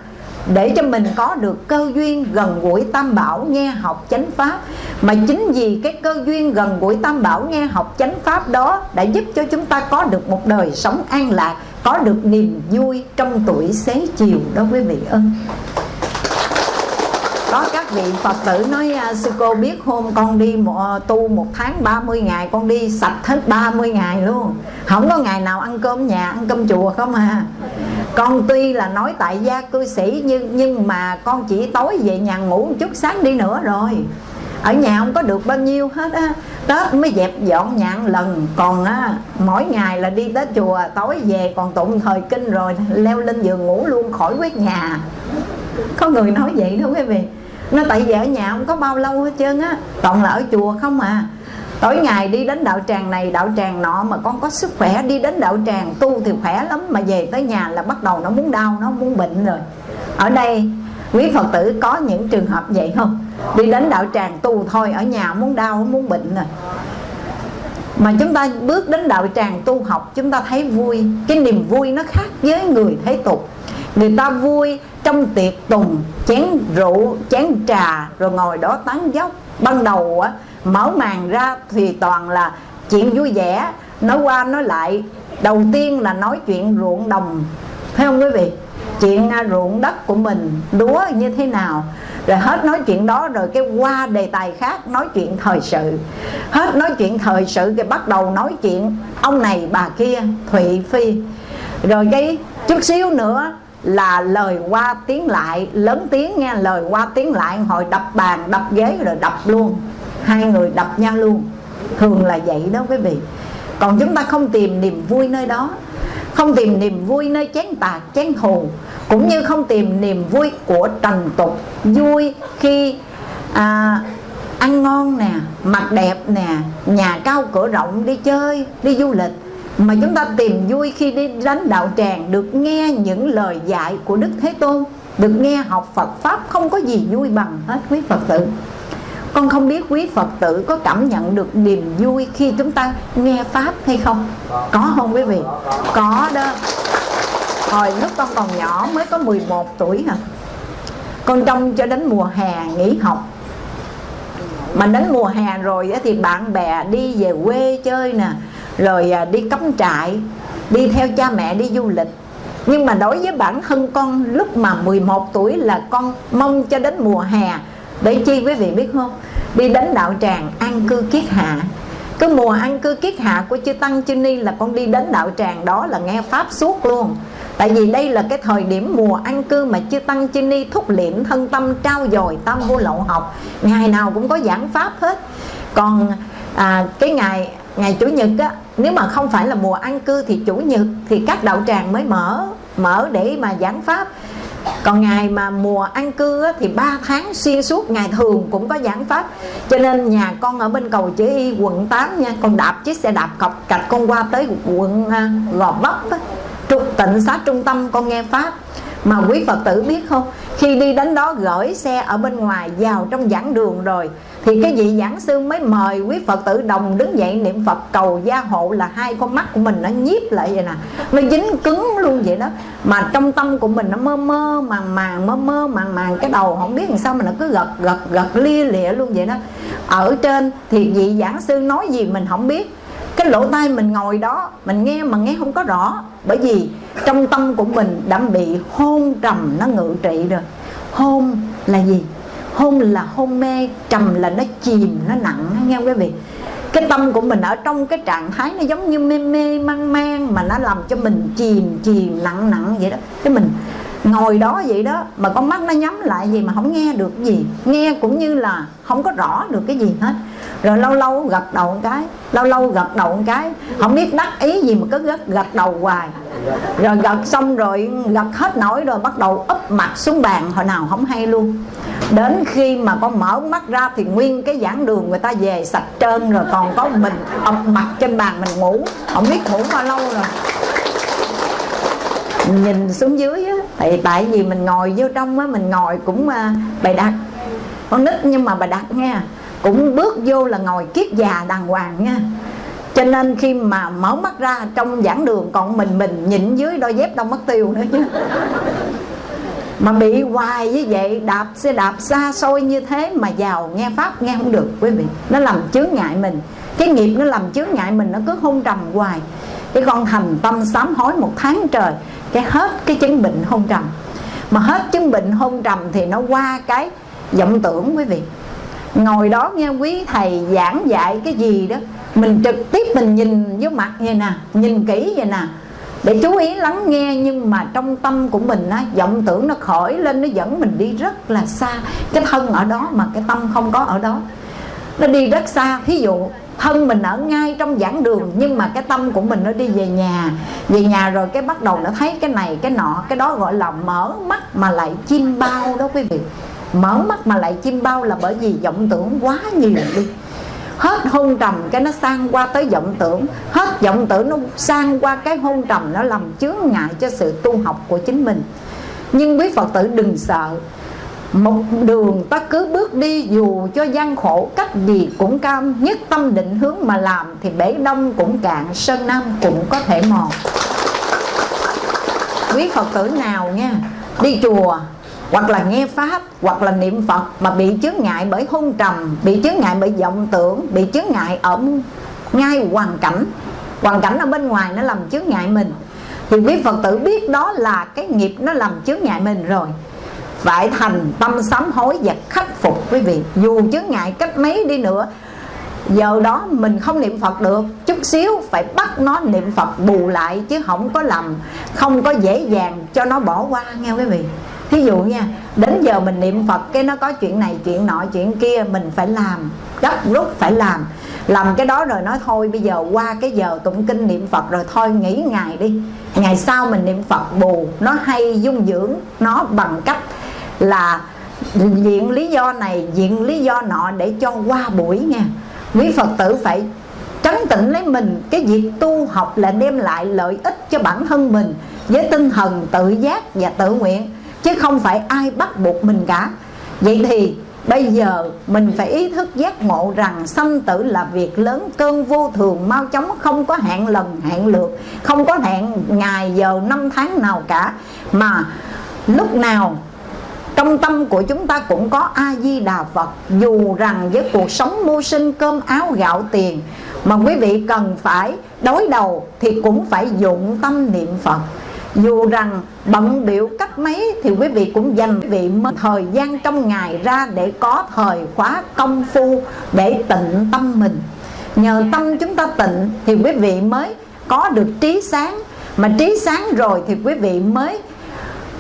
để cho mình có được cơ duyên gần gũi tam bảo nghe học chánh pháp. Mà chính vì cái cơ duyên gần gũi tam bảo nghe học chánh pháp đó đã giúp cho chúng ta có được một đời sống an lạc, có được niềm vui trong tuổi xế chiều đó quý vị ơn có các vị Phật tử nói à, sư cô biết hôm con đi à, tu một tháng 30 ngày, con đi sạch hết 30 ngày luôn. Không có ngày nào ăn cơm nhà, ăn cơm chùa không à con tuy là nói tại gia cư sĩ, nhưng nhưng mà con chỉ tối về nhà ngủ một chút, sáng đi nữa rồi. Ở nhà không có được bao nhiêu hết á. Tết mới dẹp dọn nhạn lần. Còn, á, mỗi ngày là đi tới chùa, tối về còn tụng thời kinh rồi leo lên giường ngủ luôn, khỏi quét nhà. Có người nói vậy đó quý vị. Nó tại vì ở nhà không có bao lâu hết trơn á. Toàn là ở chùa không à tối ngày đi đến đạo tràng này đạo tràng nọ mà con có sức khỏe, đi đến đạo tràng tu thì khỏe lắm, mà về tới nhà là bắt đầu nó muốn đau, nó muốn bệnh rồi. Ở đây, quý phật tử có những trường hợp vậy không? Đi đến đạo tràng tu thôi, ở nhà muốn đau, muốn bệnh rồi. Mà chúng ta bước đến đạo tràng tu học, chúng ta thấy vui, cái niềm vui nó khác với người thế tục. Người ta vui trong tiệc tùng, chén rượu, chén trà, rồi ngồi đó tán dốc ban đầu á mở màn ra thì toàn là chuyện vui vẻ. Nói qua nói lại, đầu tiên là nói chuyện ruộng đồng. Phải không quý vị? Chuyện à, ruộng đất của mình, lúa như thế nào? Rồi hết nói chuyện đó, rồi cái qua đề tài khác nói chuyện thời sự. Hết nói chuyện thời sự thì bắt đầu nói chuyện ông này bà kia, thụy phi. Rồi cái chút xíu nữa là lời qua tiếng lại, lớn tiếng nghe, lời qua tiếng lại hồi đập bàn, đập ghế rồi đập luôn hai người đập nhau luôn. Thường là vậy đó quý vị. Còn chúng ta không tìm niềm vui nơi đó. Không tìm niềm vui nơi chén tạc chén thù cũng như không tìm niềm vui của trần tục. Vui khi à, ăn ngon nè mặc đẹp nè nhà cao cửa rộng đi chơi đi du lịch. Mà chúng ta tìm vui khi đi đánh đạo tràng được nghe những lời dạy của đức thế tôn được nghe học phật pháp không có gì vui bằng hết quý phật tử con không biết quý phật tử có cảm nhận được niềm vui khi chúng ta nghe pháp hay không? Có không quý vị? Có đó. Hồi lúc con còn nhỏ mới có 11 tuổi hả? Con trông cho đến mùa hè nghỉ học. Mà đến mùa hè rồi thì bạn bè đi về quê chơi nè, rồi à, đi cắm trại, đi theo cha mẹ đi du lịch. Nhưng mà đối với bản thân con, lúc mà 11 tuổi là con mong cho đến mùa hè để chi quý vị biết không? Đi đến đạo tràng an cư kiết hạ. Cái mùa an cư kiết hạ của chư tăng chư ni là con đi đến đạo tràng đó là nghe pháp suốt luôn. Tại vì đây là cái thời điểm mùa an cư mà chư tăng chư ni thúc liệm thân tâm trao dồi tam vô lậu học. Ngày nào cũng có giảng pháp hết. Còn à, cái ngày ngày chủ nhật á nếu mà không phải là mùa an cư thì chủ nhật thì các đạo tràng mới mở mở để mà giảng pháp còn ngày mà mùa an cư á, thì 3 tháng xuyên suốt ngày thường cũng có giảng pháp. Cho nên nhà con ở bên cầu chữ y quận 8 nha con đạp chiếc xe đạp cọc cạch con qua tới quận uh, gò vấp á, tịnh xá trung tâm con nghe pháp. Mà quý phật tử biết không? Khi đi đến đó gửi xe ở bên ngoài vào trong giảng đường rồi thì cái vị giảng sư mới mời quý phật tử đồng đứng dậy niệm phật cầu gia hộ là hai con mắt của mình nó nhiếp lại vậy nè. Nó dính cứng luôn vậy đó. Mà trong tâm của mình nó mơ mơ màng màng mơ mơ màng màng cái đầu không biết làm sao mà nó cứ gật gật gật lia lịa luôn vậy đó. Ở trên thì vị giảng sư nói gì mình không biết. Cái lỗ tai mình ngồi đó mình nghe mà nghe không có rõ. Bởi vì trong tâm của mình đã bị hôn trầm nó ngự trị rồi. Hôn là gì hôn là hôn mê, trầm là nó chìm, nó nặng nghe quý vị. Cái tâm của mình ở trong cái trạng thái nó giống như mê mê, mang mang mà nó làm cho mình chìm chìm, nặng nặng vậy đó. Cái mình ngồi đó vậy đó, mà con mắt nó nhắm lại gì mà không nghe được gì. Nghe cũng như là không có rõ được cái gì hết. Rồi lâu lâu gật đầu một cái, lâu lâu gật đầu một cái, không biết đắc ý gì mà cứ gật gật đầu hoài. Rồi gật xong rồi gật hết nổi rồi bắt đầu úp mặt xuống bàn, hồi nào không hay luôn đến khi mà con mở mắt ra thì nguyên cái giảng đường người ta về sạch trơn rồi, còn có mình ập mặt trên bàn mình ngủ. Không biết ngủ bao lâu rồi. Nhìn xuống dưới á, tại tại vì mình ngồi vô trong á, mình ngồi cũng à, bày đặt. Con nít nhưng mà bày đặt nha, cũng bước vô là ngồi kiết già đàng hoàng nha. Cho nên khi mà mở mắt ra trong giảng đường còn mình mình nhịn dưới đôi dép đâu mất tiêu nữa chứ mà bị hoài như vậy, đạp xe đạp xa xôi như thế mà giàu nghe pháp, nghe không được, quý vị. Nó làm chướng ngại mình. Cái nghiệp nó làm chướng ngại mình, nó cứ hôn trầm hoài. Cái con thành tâm sám hối một tháng trời, cái hết cái chứng bệnh hôn trầm. Mà hết chứng bệnh hôn trầm thì nó qua cái vọng tưởng, quý vị. Ngồi đó nghe quý thầy giảng dạy cái gì đó, mình trực tiếp mình nhìn vô mặt vậy nè, nhìn kỹ vậy nè để chú ý lắng nghe, nhưng mà trong tâm của mình á, vọng tưởng nó khởi lên, nó dẫn mình đi rất là xa. Cái thân ở đó mà cái tâm không có ở đó. Nó đi rất xa. Ví dụ, thân mình ở ngay trong giảng đường, nhưng mà cái tâm của mình nó đi về nhà. Về nhà rồi cái bắt đầu nó thấy cái này, cái nọ, cái đó gọi là mở mắt mà lại chim bao đó quý vị. Mở mắt mà lại chim bao là bởi vì vọng tưởng quá nhiều đi hết hôn trầm cái nó sang qua tới vọng tưởng. Hết vọng tưởng nó sang qua cái hôn trầm nó làm chướng ngại cho sự tu học của chính mình. Nhưng quý phật tử đừng sợ. Một đường ta cứ bước đi dù cho gian khổ, cách gì cũng cam. Nhất tâm định hướng mà làm thì bể đông cũng cạn, sơn nam cũng có thể mòn. Quý phật tử nào nha, đi chùa hoặc là nghe pháp, hoặc là niệm phật mà bị chướng ngại bởi hôn trầm, bị chướng ngại bởi vọng tưởng, bị chướng ngại ở ngay hoàn cảnh. Hoàn cảnh ở bên ngoài nó làm chướng ngại mình. Thì quý phật tử biết đó là cái nghiệp nó làm chướng ngại mình rồi. Phải thành tâm sám hối và khắc phục quý vị. Dù chướng ngại cách mấy đi nữa, giờ đó mình không niệm phật được. Chút xíu phải bắt nó niệm phật bù lại chứ không có làm, không có dễ dàng cho nó bỏ qua, nghe quý vị? Thí dụ nha, đến giờ mình niệm phật, cái nó có chuyện này, chuyện nọ, chuyện kia, mình phải làm. Gấp rút phải làm. Làm cái đó rồi nói thôi, bây giờ qua cái giờ tụng kinh niệm phật rồi, thôi nghỉ ngày đi. Ngày sau mình niệm phật bù, nó hay, dung dưỡng, nó bằng cách là diện lý do này, diện lý do nọ để cho qua buổi nha. Quý phật tử phải trấn tĩnh lấy mình. Cái việc tu học là đem lại lợi ích cho bản thân mình với tinh thần tự giác và tự nguyện chứ không phải ai bắt buộc mình cả. Vậy thì bây giờ mình phải ý thức giác ngộ rằng sanh tử là việc lớn cơn vô thường, mau chóng không có hẹn lần hẹn lượt, không có hẹn ngày, giờ, năm tháng nào cả. Mà lúc nào trong tâm của chúng ta cũng có a di đà phật. Dù rằng với cuộc sống mưu sinh, cơm áo, gạo tiền, mà quý vị cần phải đối đầu thì cũng phải dụng tâm niệm phật dù rằng bận biểu cách mấy thì quý vị cũng dành quý vị thời gian trong ngày ra để có thời khóa công phu để tịnh tâm mình. Nhờ tâm chúng ta tịnh thì quý vị mới có được trí sáng. Mà trí sáng rồi thì quý vị mới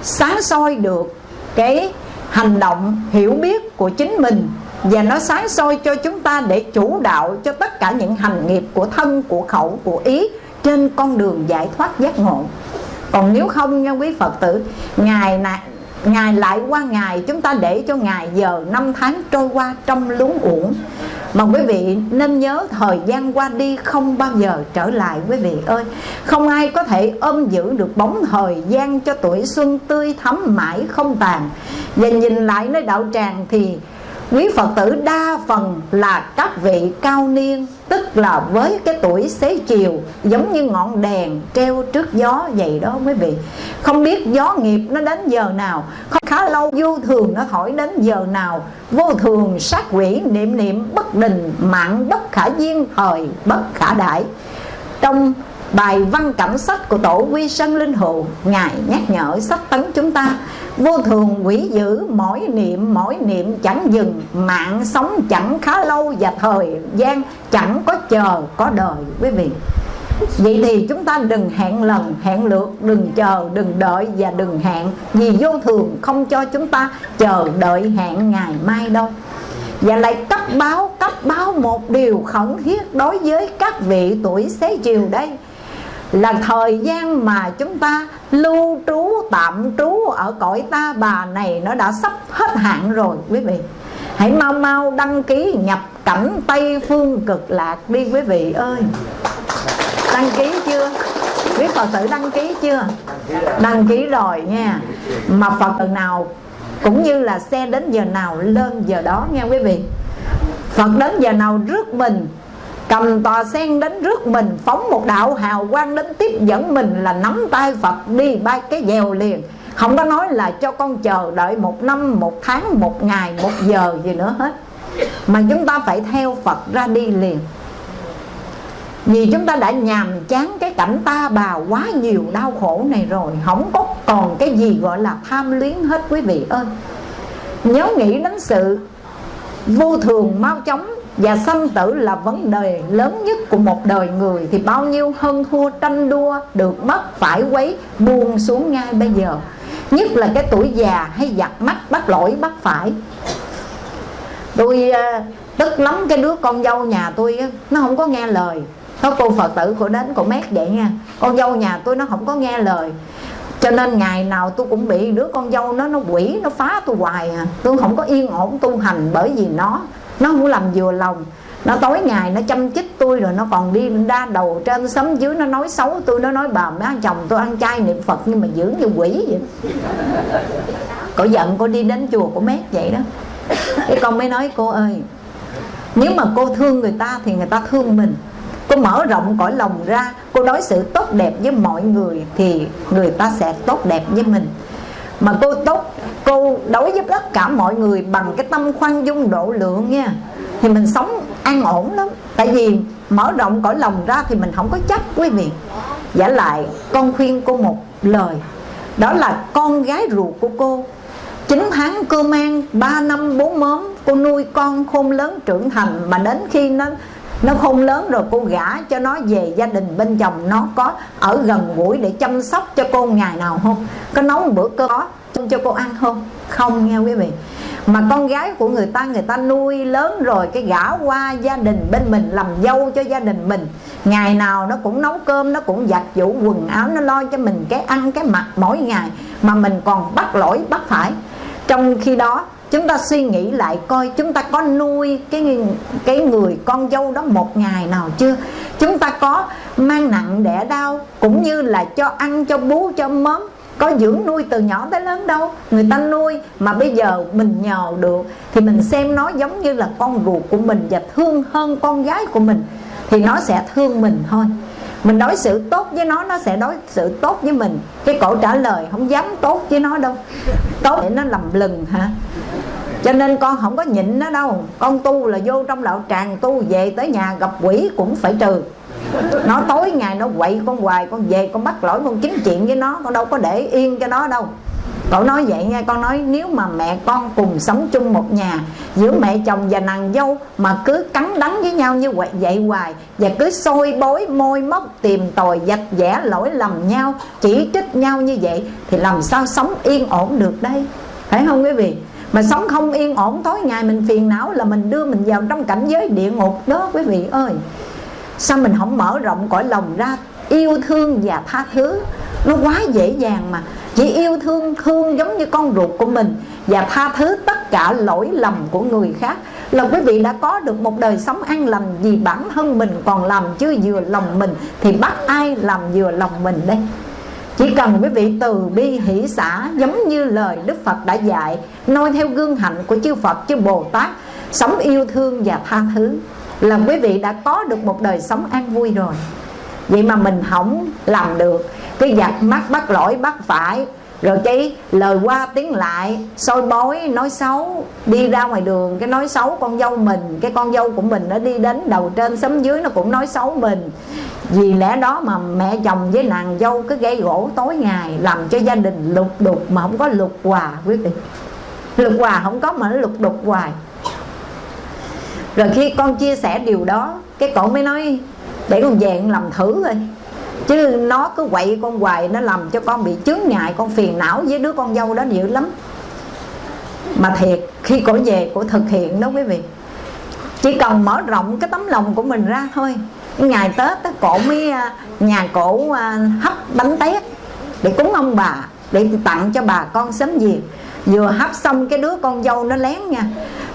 sáng soi được cái hành động, hiểu biết của chính mình. Và nó sáng soi cho chúng ta để chủ đạo cho tất cả những hành nghiệp của thân, của khẩu, của ý trên con đường giải thoát giác ngộ còn nếu không nha quý phật tử ngày này ngày lại qua ngày chúng ta để cho ngày giờ năm tháng trôi qua trong luống uổng. Mà quý vị nên nhớ thời gian qua đi không bao giờ trở lại, quý vị ơi. Không ai có thể ôm giữ được bóng thời gian cho tuổi xuân tươi thắm mãi không tàn. Và nhìn lại nơi đạo tràng thì quý Phật tử đa phần là các vị cao niên, Tức là với cái tuổi xế chiều, Giống như ngọn đèn treo trước gió vậy đó quý vị. Không biết gió nghiệp nó đến giờ nào, Không khá lâu vô thường nó hỏi đến giờ nào. Vô thường sát quỷ, niệm niệm bất đình Mạng bất khả duyên thời, bất khả đại. Trong bài văn cảnh sách của tổ quy sân linh hồn Ngài nhắc nhở sách tấn chúng ta. Vô thường quỷ dữ mỗi niệm mỗi niệm chẳng dừng Mạng sống chẳng khá lâu và thời gian chẳng có chờ có đời quý vị. Vậy thì chúng ta đừng hẹn lần, hẹn lượt, đừng chờ, đừng đợi và đừng hẹn Vì vô thường không cho chúng ta chờ đợi hẹn ngày mai đâu. Và lại cấp báo, cấp báo một điều khẩn thiết đối với các vị tuổi xế chiều đây là thời gian mà chúng ta lưu trú, tạm trú ở cõi ta, bà này nó đã sắp hết hạn rồi, quý vị. Hãy mau mau đăng ký nhập cảnh tây phương cực lạc đi, quý vị ơi. Đăng ký chưa? Quý phật tử đăng ký chưa? Đăng ký rồi nha. Mà phật tử nào, cũng như là xe đến giờ nào, lên giờ đó nha, quý vị. Phật đến giờ nào rước mình cầm tòa sen đến rước mình, phóng một đạo hào quang đến tiếp dẫn mình là nắm tay phật đi bay cái dèo liền. Không có nói là cho con chờ đợi một năm, một tháng, một ngày, một giờ gì nữa hết. Mà chúng ta phải theo phật ra đi liền. Vì chúng ta đã nhàm chán cái cảnh ta bà quá nhiều đau khổ này rồi, Không có còn cái gì gọi là tham luyến hết quý vị ơi. Nhớ nghĩ đến sự vô thường mau chóng và sanh tử là vấn đề lớn nhất của một đời người. Thì bao nhiêu hơn thua tranh đua Được mất phải quấy, buông xuống ngay bây giờ. Nhất là cái tuổi già hay giặt mắt bắt lỗi, bắt phải. Tôi ờ, tức lắm cái đứa con dâu nhà tôi Nó không có nghe lời. Có cô phật tử của đến cô mét vậy nha. Con dâu nhà tôi nó không có nghe lời. Cho nên ngày nào tôi cũng bị đứa con dâu nó nó quỷ, nó phá tôi hoài à. Tôi không có yên ổn tu hành bởi vì nó nó không làm vừa lòng. Nó tối ngày nó chăm chích tôi rồi nó còn đi đa đầu trên sấm dưới nó nói xấu tôi, nó nói bà má chồng tôi ăn chay niệm phật nhưng mà dưỡng như quỷ vậy. Cổ giận cô đi đến chùa của mét vậy đó. Cái con mới nói, cô ơi, nếu mà cô thương người ta thì người ta thương mình. Cô mở rộng cõi lòng ra, cô đối xử tốt đẹp với mọi người thì người ta sẽ tốt đẹp với mình mà cô tốt, cô đối với tất cả mọi người bằng cái tâm khoan dung độ lượng nha. Thì mình sống an ổn lắm. Tại vì mở rộng cõi lòng ra thì mình không có chấp, quý vị. Giả lại, con khuyên cô một lời. Đó là con gái ruột của cô. 9 tháng cơ mang 3 năm 4 mớm, Cô nuôi con khôn lớn trưởng thành Mà đến khi nó nó khôn lớn rồi cô gả cho nó về gia đình bên chồng nó có ở gần gũi để chăm sóc cho cô ngày nào không? Có nấu một bữa cơm có cho cô ăn không? Không nghe quý vị. Mà con gái của người ta người ta nuôi lớn rồi, cái gả qua gia đình bên mình, làm dâu cho gia đình mình. Ngày nào nó cũng nấu cơm, nó cũng giặt giũ quần áo, nó lo cho mình cái ăn, cái mặc mỗi ngày mà mình còn bắt lỗi, bắt phải. Trong khi đó chúng ta suy nghĩ lại coi chúng ta có nuôi cái cái người con dâu đó một ngày nào chưa? Chúng ta có mang nặng đẻ đau cũng như là cho ăn, cho bú, cho mớm, có dưỡng nuôi từ nhỏ tới lớn đâu? Người ta nuôi mà bây giờ mình nhờ được thì mình xem nó giống như là con ruột của mình và thương hơn con gái của mình thì nó sẽ thương mình thôi. Mình đối xử tốt với nó nó sẽ đối xử tốt với mình. Cái cổ trả lời không dám tốt với nó đâu. Tốt để nó lầm lừng hả? Cho nên con không có nhịn nó đâu. Con tu là vô trong đạo tràng tu về tới nhà gặp quỷ cũng phải trừ. Nó tối ngày nó quậy con hoài con về con bắt lỗi con chính chuyện với nó con đâu có để yên cho nó đâu. Cậu nói vậy nha con nói nếu mà mẹ con cùng sống chung một nhà giữa mẹ chồng và nàng dâu mà cứ cắn đắng với nhau như vậy, vậy hoài và cứ sôi bối môi móc tìm tòi dạch vẽ lỗi lầm nhau chỉ trích nhau như vậy thì làm sao sống yên ổn được đây? Phải không quý vị? Mà sống không yên ổn, tối ngày mình phiền não là mình đưa mình vào trong cảnh giới địa ngục đó, quý vị ơi. Sao mình không mở rộng cõi lòng ra, yêu thương và tha thứ? Nó quá dễ dàng mà. Chỉ yêu thương thương giống như con ruột của mình và tha thứ tất cả lỗi lầm của người khác là quý vị đã có được một đời sống an lành vì bản thân mình còn làm chưa vừa lòng mình thì bắt ai làm vừa lòng mình đây? Chỉ cần quý vị từ bi hỷ xã giống như lời Đức Phật đã dạy, noi theo gương hạnh của chư Phật, chư Bồ Tát, sống yêu thương và tha thứ, là quý vị đã có được một đời sống an vui rồi. Vậy mà mình không làm được, cái giặt mắt bắt lỗi bắt phải rồi cái lời qua tiếng lại, soi bói, nói xấu, đi ra ngoài đường, cái nói xấu con dâu mình, cái con dâu của mình nó đi đến đầu trên sấm dưới nó cũng nói xấu mình. Vì lẽ đó mà mẹ chồng với nàng dâu cứ gây gỗ tối ngày, làm cho gia đình lục đục mà không có lục hòa, quyết định. Lục hòa không có mà nó lục đục hoài. Rồi khi con chia sẻ điều đó, cái cậu mới nói, để con về con làm thử thôi chứ nó cứ quậy con hoài nó làm cho con bị chướng ngại con phiền não với đứa con dâu đó dữ lắm. Mà thiệt khi cổ về cổ thực hiện đó quý vị. Chỉ cần mở rộng cái tấm lòng của mình ra thôi. Ngày tết á, cổ mới à, nhà cổ à, hấp bánh tét để cúng ông bà để tặng cho bà con sớm gì vừa hấp xong cái đứa con dâu nó lén nha.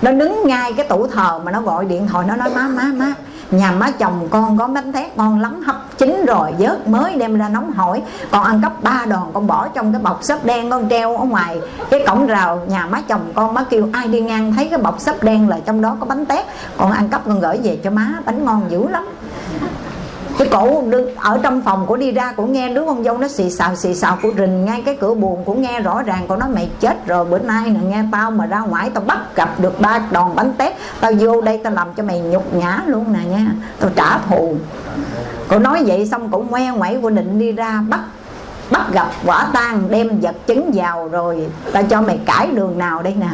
Nó đứng ngay cái tủ thờ mà nó gọi điện thoại nó nói má má má nhà má chồng con có bánh tét ngon lắm, hấp chín rồi, vớt mới đem ra nóng hỏi còn ăn cắp ba đòn, con bỏ trong cái bọc xốp đen, con treo ở ngoài cái cổng rào. Nhà má chồng con, má kêu ai đi ngang thấy cái bọc xốp đen là trong đó có bánh tét. Còn ăn cắp con gửi về cho má, bánh ngon dữ lắm cái cổ ở trong phòng của đi ra cũng nghe, đứa con dâu nó xì xào xì xào của rình ngay cái cửa buồn cũng nghe rõ ràng con nói mày chết rồi, bữa nay nè, nghe tao mà ra ngoài tao bắt gặp được ba đòn bánh tét, tao vô đây tao làm cho mày nhục nhã luôn nè nha, tao trả thù. Cô nói vậy xong cũng ngoe ngoảy của định đi ra, bắt bắt gặp quả tang đem vật chứng vào rồi tao cho mày cãi đường nào đây nè.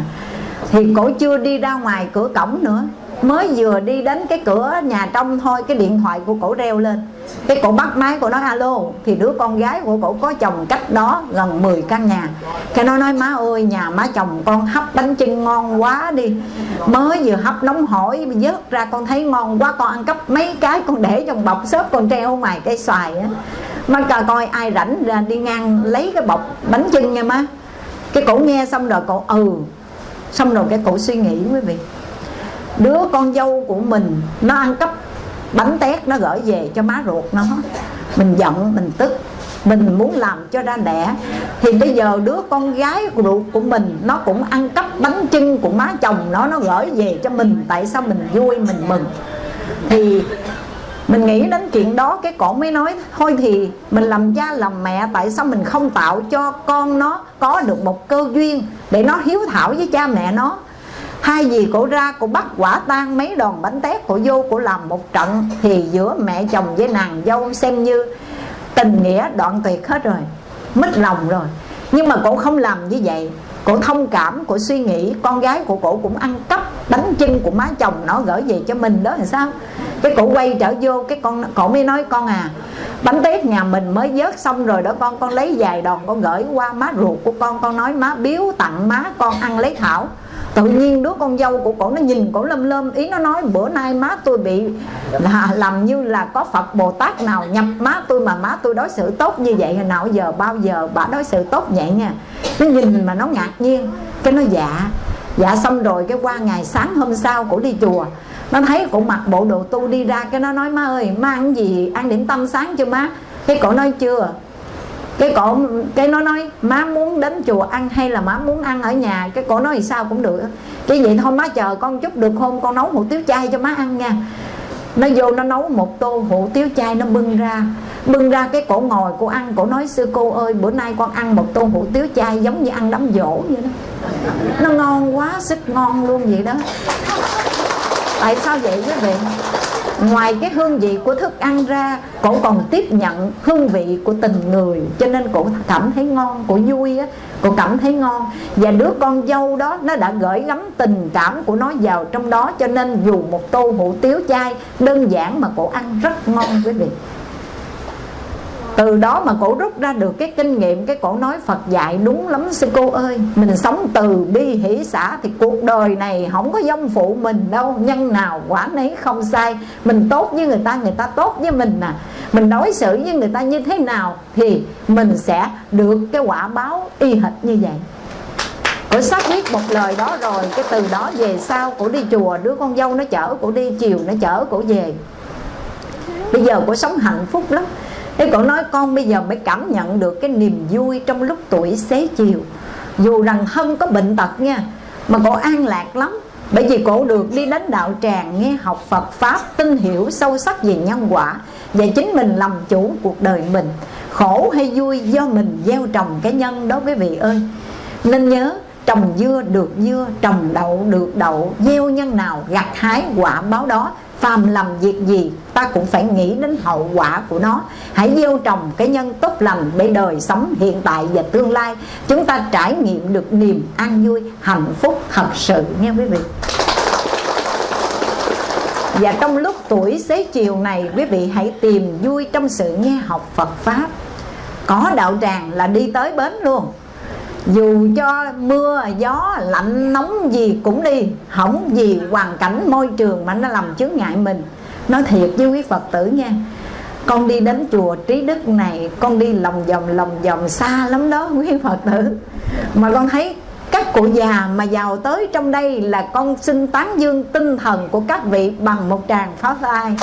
Thì cổ chưa đi ra ngoài cửa cổng nữa mới vừa đi đến cái cửa nhà trong thôi, cái điện thoại của cổ reo lên. Cái cổ bắt máy của nó alo, thì đứa con gái của cổ có chồng cách đó gần 10 căn nhà. Cái nó nói, má ơi, nhà má chồng con hấp bánh chưng ngon quá đi. Mới vừa hấp nóng hổi, vớt ra con thấy ngon quá, con ăn cắp mấy cái con để trong bọc xốp con treo ngoài cây xoài á. Má cà coi ai rảnh ra đi ngang lấy cái bọc bánh chưng nha má. Cái cổ nghe xong rồi cổ ừ. Xong rồi cái cổ suy nghĩ quý vị đứa con dâu của mình, nó ăn cắp bánh tét, nó gửi về cho má ruột nó. Mình giận, mình tức. Mình muốn làm cho ra đẻ. Thì bây giờ đứa con gái ruột của mình, nó cũng ăn cắp bánh trưng của má chồng nó nó gửi về cho mình. Tại sao mình vui, mình mừng? Thì mình nghĩ đến chuyện đó, cái cổ mới nói, thôi thì mình làm cha làm mẹ, tại sao mình không tạo cho con nó có được một cơ duyên để nó hiếu thảo với cha mẹ nó? Hai gì cổ ra cổ bắt quả tang mấy đòn bánh tét cổ vô cổ làm một trận thì giữa mẹ chồng với nàng dâu xem như tình nghĩa đoạn tuyệt hết rồi, mất lòng rồi. Nhưng mà cổ không làm như vậy, cổ thông cảm, cổ suy nghĩ, con gái của cổ cũng ăn cắp bánh chân của má chồng nó gửi về cho mình đó là sao? Cái cổ quay trở vô, cái con, cổ mới nói, con à bánh tét nhà mình mới vớt xong rồi đó con con lấy vài đòn con gửi qua má ruột của con con nói, má biếu tặng má, con ăn lấy thảo tự nhiên đứa con dâu của cổ nó nhìn cổ lâm lâm ý nó nói, bữa nay má tôi bị là làm như là có phật bồ tát nào nhập má tôi mà má tôi đối xử tốt như vậy, hồi nào giờ, bao giờ bà đối xử tốt vậy nha. Nó nhìn mà nó ngạc nhiên, cái nó dạ. Dạ xong rồi cái qua ngày sáng hôm sau cổ đi chùa, nó thấy cổ mặc bộ đồ tu đi ra, cái nó nói, má ơi, má ăn gì, ăn điểm tâm sáng chưa má. Cái cổ nói, chưa cái cổ, cái nó nói, má muốn đến chùa ăn hay là má muốn ăn ở nhà? Cái cổ nói thì sao cũng được. Cái vậy thôi, má chờ con chút được không con nấu hủ tiếu chay cho má ăn nha. Nó vô nó nấu một tô hủ tiếu chay, nó bưng ra. Bưng ra cái cổ ngồi cô ăn, cổ nói, sư cô ơi, bữa nay con ăn một tô hủ tiếu chay giống như ăn đám dỗ vậy đó. Nó ngon quá sức ngon luôn vậy đó. Tại sao vậy quý vị? Ngoài cái hương vị của thức ăn ra, cổ còn tiếp nhận hương vị của tình người, cho nên cổ cảm thấy ngon, cổ vui á, cổ cảm thấy ngon. Và đứa con dâu đó, nó đã gửi gắm tình cảm của nó vào trong đó, cho nên dù một tô hủ tiếu chay, đơn giản mà cổ ăn rất ngon quý vị từ đó mà cổ rút ra được cái kinh nghiệm, cái cổ nói Phật dạy, đúng lắm sư cô ơi, mình sống từ bi hỷ xã thì cuộc đời này không có dông phụ mình đâu, nhân nào quả nấy không sai. Mình tốt với người ta người ta tốt với mình nè mình đối xử với người ta như thế nào thì mình sẽ được cái quả báo y hệt như vậy. Cổ sắp viết một lời đó rồi, Cái từ đó về sau cổ đi chùa, Đứa con dâu nó chở, cổ đi Chiều nó chở, cổ về. Bây giờ cổ sống hạnh phúc lắm. Thế cậu nói con bây giờ mới cảm nhận được cái niềm vui trong lúc tuổi xế chiều. Dù rằng thân có bệnh tật nha, Mà cậu an lạc lắm. Bởi vì cậu được đi đến đạo tràng, nghe học Phật Pháp, Tin hiểu sâu sắc về nhân quả, Và chính mình làm chủ cuộc đời mình. Khổ hay vui do mình gieo trồng cái nhân đó quý vị ơi. Nên nhớ, trồng dưa được dưa, Trồng đậu được đậu, Gieo nhân nào gặt hái quả báo đó phàm làm việc gì, ta cũng phải nghĩ đến hậu quả của nó. Hãy gieo trồng cái nhân tốt lành để đời sống hiện tại và tương lai. Chúng ta trải nghiệm được niềm an vui, hạnh phúc, thật sự nha quý vị. Và trong lúc tuổi xế chiều này, quý vị hãy tìm vui trong sự nghe học Phật Pháp. Có đạo tràng là đi tới bến luôn dù cho mưa, gió, lạnh, nóng gì cũng đi không gì hoàn cảnh môi trường mà nó làm chướng ngại mình. Nói thiệt với quý phật tử nha, con đi đến chùa trí đức này, con đi lòng vòng lòng vòng xa lắm đó, (laughs) quý phật tử. Mà con thấy các cụ già mà vào tới trong đây là con xin tán dương tinh thần của các vị bằng một tràng pháo tay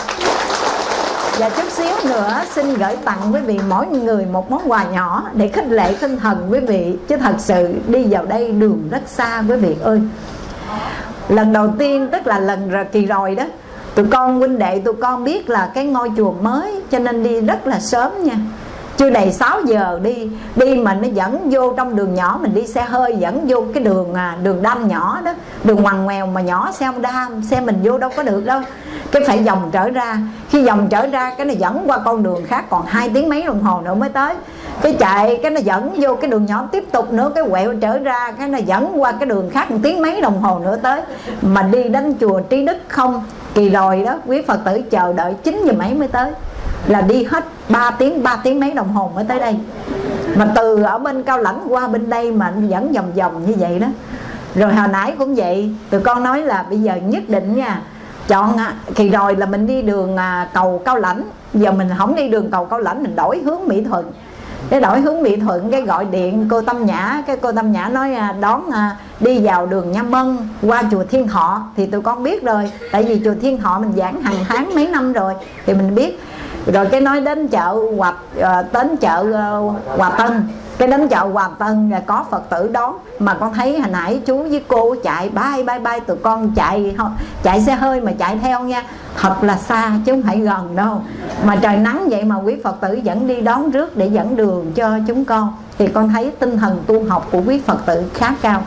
và chút xíu nữa, xin gửi tặng quý vị mỗi người một món quà nhỏ để khích lệ tinh thần quý vị. Chứ thật sự đi vào đây đường rất xa quý vị ơi. Lần đầu tiên, tức là lần kỳ rồi đó, tụi con huynh đệ, tụi con biết là cái ngôi chùa mới, cho nên đi rất là sớm nha chưa đầy 6 giờ đi đi mà nó dẫn vô trong đường nhỏ mình đi xe hơi dẫn vô cái đường à, đường đâm nhỏ đó. Đường ngoằn ngoèo mà nhỏ xe không đam xe mình vô đâu có được đâu. Cái phải dòng trở ra. Khi dòng trở ra cái nó dẫn qua con đường khác còn hai tiếng mấy đồng hồ nữa mới tới. Cái chạy cái nó dẫn vô cái đường nhỏ tiếp tục nữa cái quẹo trở ra cái nó dẫn qua cái đường khác một tiếng mấy đồng hồ nữa tới. Mà đi đến chùa trí đức không? Kỳ rồi đó quý phật tử chờ đợi chín giờ mấy mới tới là đi hết 3 tiếng 3 tiếng mấy đồng hồ mới tới đây. Mà từ ở bên cao lãnh qua bên đây mà dẫn vòng vòng như vậy đó. Rồi hồi nãy cũng vậy, tụi con nói là bây giờ nhất định nha, chọn à, thì rồi là mình đi đường à, cầu cao lãnh. Giờ mình không đi đường cầu cao lãnh, mình đổi hướng mỹ thuận. Cái đổi hướng mỹ thuận, cái gọi điện cô tâm nhã, cái cô tâm nhã nói à, đón đi vào đường nha mân qua chùa thiên họ. Thì tụi con biết rồi, tại vì chùa thiên họ mình giảng hàng tháng mấy năm rồi, thì mình biết rồi cái nói đến chợ hòa uh, đến chợ uh, hòa tân. Cái đến chợ Hòa Tân là có Phật tử đón. Mà con thấy hồi nãy chú với cô chạy bay bay bay tụi con chạy chạy xe hơi mà chạy theo nha. Thật là xa chứ không phải gần đâu. Mà trời nắng vậy mà quý Phật tử vẫn đi đón rước để dẫn đường cho chúng con. Thì con thấy tinh thần tu học của quý Phật tử khá cao.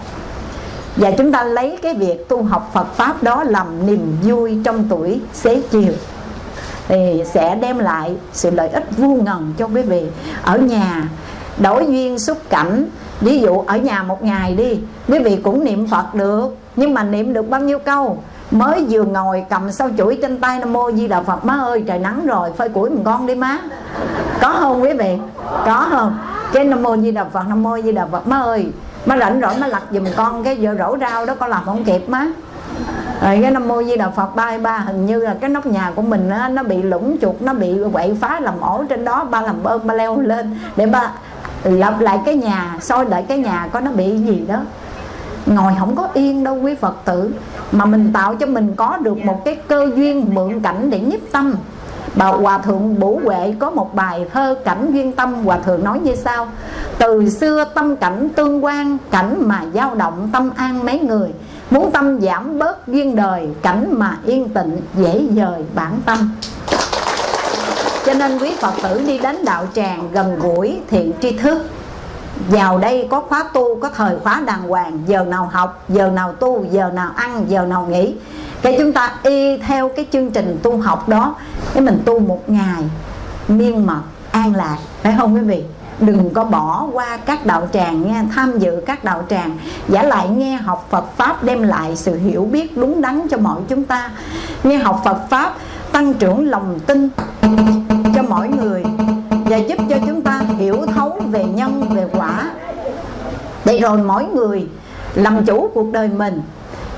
Và chúng ta lấy cái việc tu học Phật Pháp đó làm niềm vui trong tuổi xế chiều thì sẽ đem lại sự lợi ích vô ngần cho quý vị. Ở nhà đổi duyên xúc cảnh, ví dụ ở nhà một ngày đi, quý vị cũng niệm phật được, nhưng mà niệm được bao nhiêu câu? Mới vừa ngồi cầm sau chuỗi trên tay nam mô di đà phật, má ơi, trời nắng rồi, phơi củi mình con đi má. Có không quý vị? Có không? Cái nam mô di đà phật, nam mô di đà phật, má ơi, má rảnh rỗi má lặt giùm con cái giờ rổ rau đó con làm không kịp má rồi cái nam mô di đà phật ba ba hình như là cái nóc nhà của mình á, nó bị lũng chuột nó bị quậy phá làm ổ trên đó ba làm bơm ba leo lên để ba lập lại cái nhà soi lại cái nhà có nó bị gì đó. Ngồi không có yên đâu quý phật tử mà mình tạo cho mình có được một cái cơ duyên mượn cảnh để nhiếp tâm. Bà hòa thượng bủ huệ có một bài thơ cảnh duyên tâm hòa thượng nói như sau từ xưa tâm cảnh tương quan cảnh mà dao động tâm an mấy người muốn tâm giảm bớt duyên đời, cảnh mà yên tịnh, dễ dời bản tâm. Cho nên quý phật tử đi đến đạo tràng gần gũi thiện tri thức. Vào đây có khóa tu, có thời khóa đàng hoàng, giờ nào học, giờ nào tu, giờ nào ăn, giờ nào nghỉ. Cái chúng ta y theo cái chương trình tu học đó, cái mình tu một ngày, miên mật, an lạc. Phải không quý vị? Đừng có bỏ qua các đạo tràng nha, tham dự các đạo tràng. Giả lại nghe học Phật pháp đem lại sự hiểu biết đúng đắn cho mọi chúng ta. Nghe học Phật pháp tăng trưởng lòng tin cho mỗi người và giúp cho chúng ta hiểu thấu về nhân, về quả. Để rồi mỗi người làm chủ cuộc đời mình.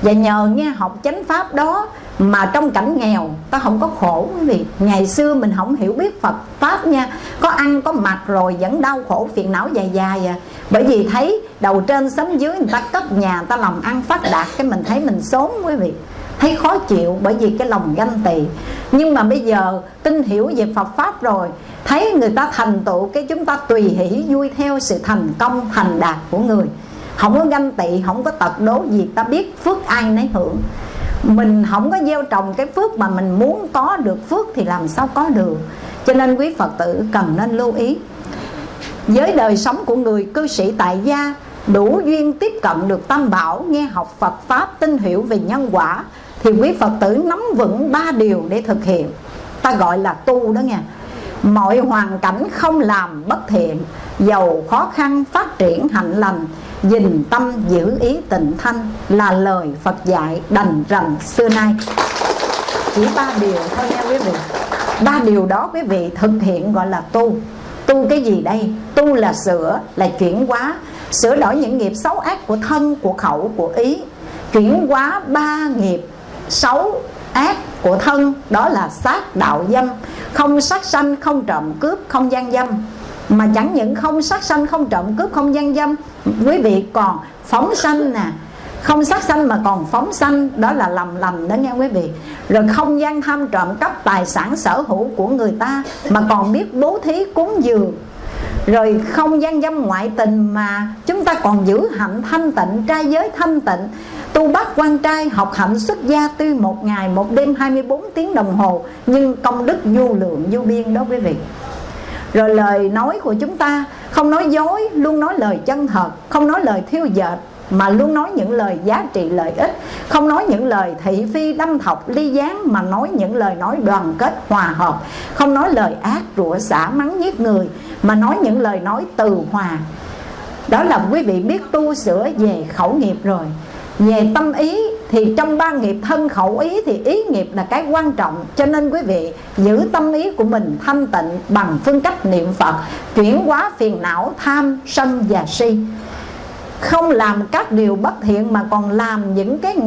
Và nhờ nghe học chánh pháp đó mà trong cảnh nghèo, ta không có khổ, quý vị. Ngày xưa mình không hiểu biết Phật pháp nha. Có ăn, có mặc rồi vẫn đau khổ, phiền não dài dài à. Bởi vì thấy đầu trên sấm dưới người ta cất nhà ta lòng ăn phát đạt, cái mình thấy mình xốn quý vị. Thấy khó chịu bởi vì cái lòng ganh tị. Nhưng mà bây giờ tin hiểu về Phật pháp rồi, thấy người ta thành tựu, cái chúng ta tùy hỷ vui theo sự thành công, thành đạt của người. Không có ganh tị, không có tật đố gì, ta biết phước ai nấy hưởng mình không có gieo trồng cái phước mà mình muốn có được phước thì làm sao có được. Cho nên quý phật tử cần nên lưu ý. Với đời sống của người cư sĩ tại gia, đủ duyên tiếp cận được tam bảo, nghe học phật pháp, tin hiểu về nhân quả, thì quý phật tử nắm vững ba điều để thực hiện. Ta gọi là tu đó nha mọi hoàn cảnh không làm bất thiện, giàu khó khăn, phát triển hạnh lành dình tâm giữ ý tịnh thanh là lời phật dạy đành rằng xưa nay. Chỉ ba điều thôi nha quý vị. Ba điều đó quý vị thực hiện gọi là tu. Tu cái gì đây? Tu là sửa, là chuyển hóa. Sửa đổi những nghiệp xấu ác của thân, của khẩu, của ý. Chuyển hóa ba nghiệp xấu ác của thân, đó là sát đạo dâm. Không sát sanh, không trộm cướp, không gian dâm mà chẳng những không sát sanh, không trộm cướp, không gian dâm. Quý vị còn phóng sanh nè. Không sát sanh mà còn phóng sanh. Đó là lầm lầm đó nghe quý vị. Rồi không gian tham trộm cắp tài sản, sở hữu của người ta mà còn biết bố thí, cúng dường. Rồi không gian dâm ngoại tình mà chúng ta còn giữ hạnh thanh tịnh, trai giới thanh tịnh. Tu bác quan trai, học hạnh xuất gia tuy một ngày, một đêm 24 tiếng đồng hồ, nhưng công đức vô lượng, vô biên đó quý vị rồi lời nói của chúng ta, không nói dối, luôn nói lời chân thật, không nói lời thiêu dệt, mà luôn nói những lời giá trị lợi ích. Không nói những lời thị phi, đâm thọc, ly gián, mà nói những lời nói đoàn kết, hòa hợp. Không nói lời ác, rủa xả, mắng giết người, mà nói những lời nói từ hòa. Đó là quý vị biết tu sửa về khẩu nghiệp rồi về tâm ý, thì trong ba nghiệp thân khẩu ý, thì ý nghiệp là cái quan trọng. Cho nên quý vị, giữ tâm ý của mình thanh tịnh bằng phương cách niệm phật, chuyển hóa phiền não, tham, sân và si. Không làm các điều bất thiện mà còn làm những cái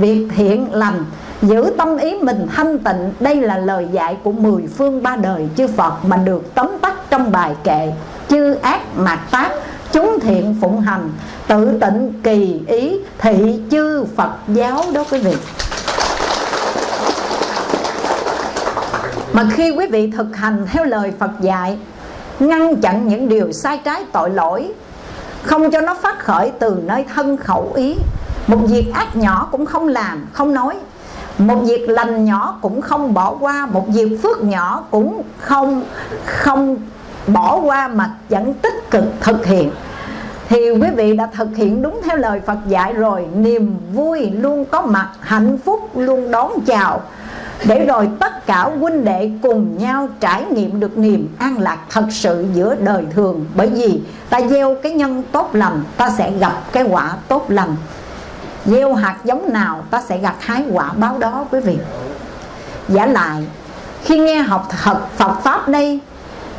việc thiện lành. Giữ tâm ý mình thanh tịnh, đây là lời dạy của mười phương ba đời chư Phật mà được tóm tắt trong bài kệ chư ác mạt tác chúng thiện phụng hành, tự tịnh kỳ ý, thị chư Phật giáo đó quý vị. Mà khi quý vị thực hành theo lời Phật dạy, ngăn chặn những điều sai trái tội lỗi, không cho nó phát khởi từ nơi thân khẩu ý, một việc ác nhỏ cũng không làm, không nói. Một việc lành nhỏ cũng không bỏ qua, một việc phước nhỏ cũng không không bỏ qua mà vẫn tích cực thực hiện. Thì quý vị đã thực hiện đúng theo lời Phật dạy rồi, niềm vui luôn có mặt, hạnh phúc luôn đón chào. Để rồi tất cả huynh đệ cùng nhau trải nghiệm được niềm an lạc thật sự giữa đời thường. Bởi vì ta gieo cái nhân tốt lành, ta sẽ gặp cái quả tốt lành. Gieo hạt giống nào, ta sẽ gặt hái quả báo đó, quý vị. Giả lại, khi nghe học thật Phật Pháp đây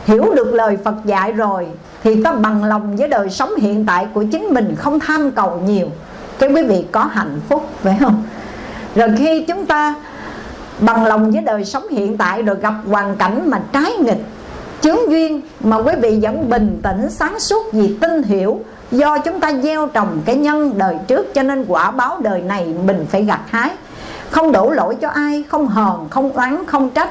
Hiểu được lời Phật dạy rồi Thì ta bằng lòng với đời sống hiện tại của chính mình Không tham cầu nhiều. Cái quý vị có hạnh phúc phải không? Rồi khi chúng ta bằng lòng với đời sống hiện tại Rồi gặp hoàn cảnh mà trái nghịch Chướng duyên mà quý vị vẫn bình tĩnh sáng suốt vì tin hiểu Do chúng ta gieo trồng cái nhân đời trước Cho nên quả báo đời này mình phải gặt hái. Không đổ lỗi cho ai Không hờn, không oán, không trách.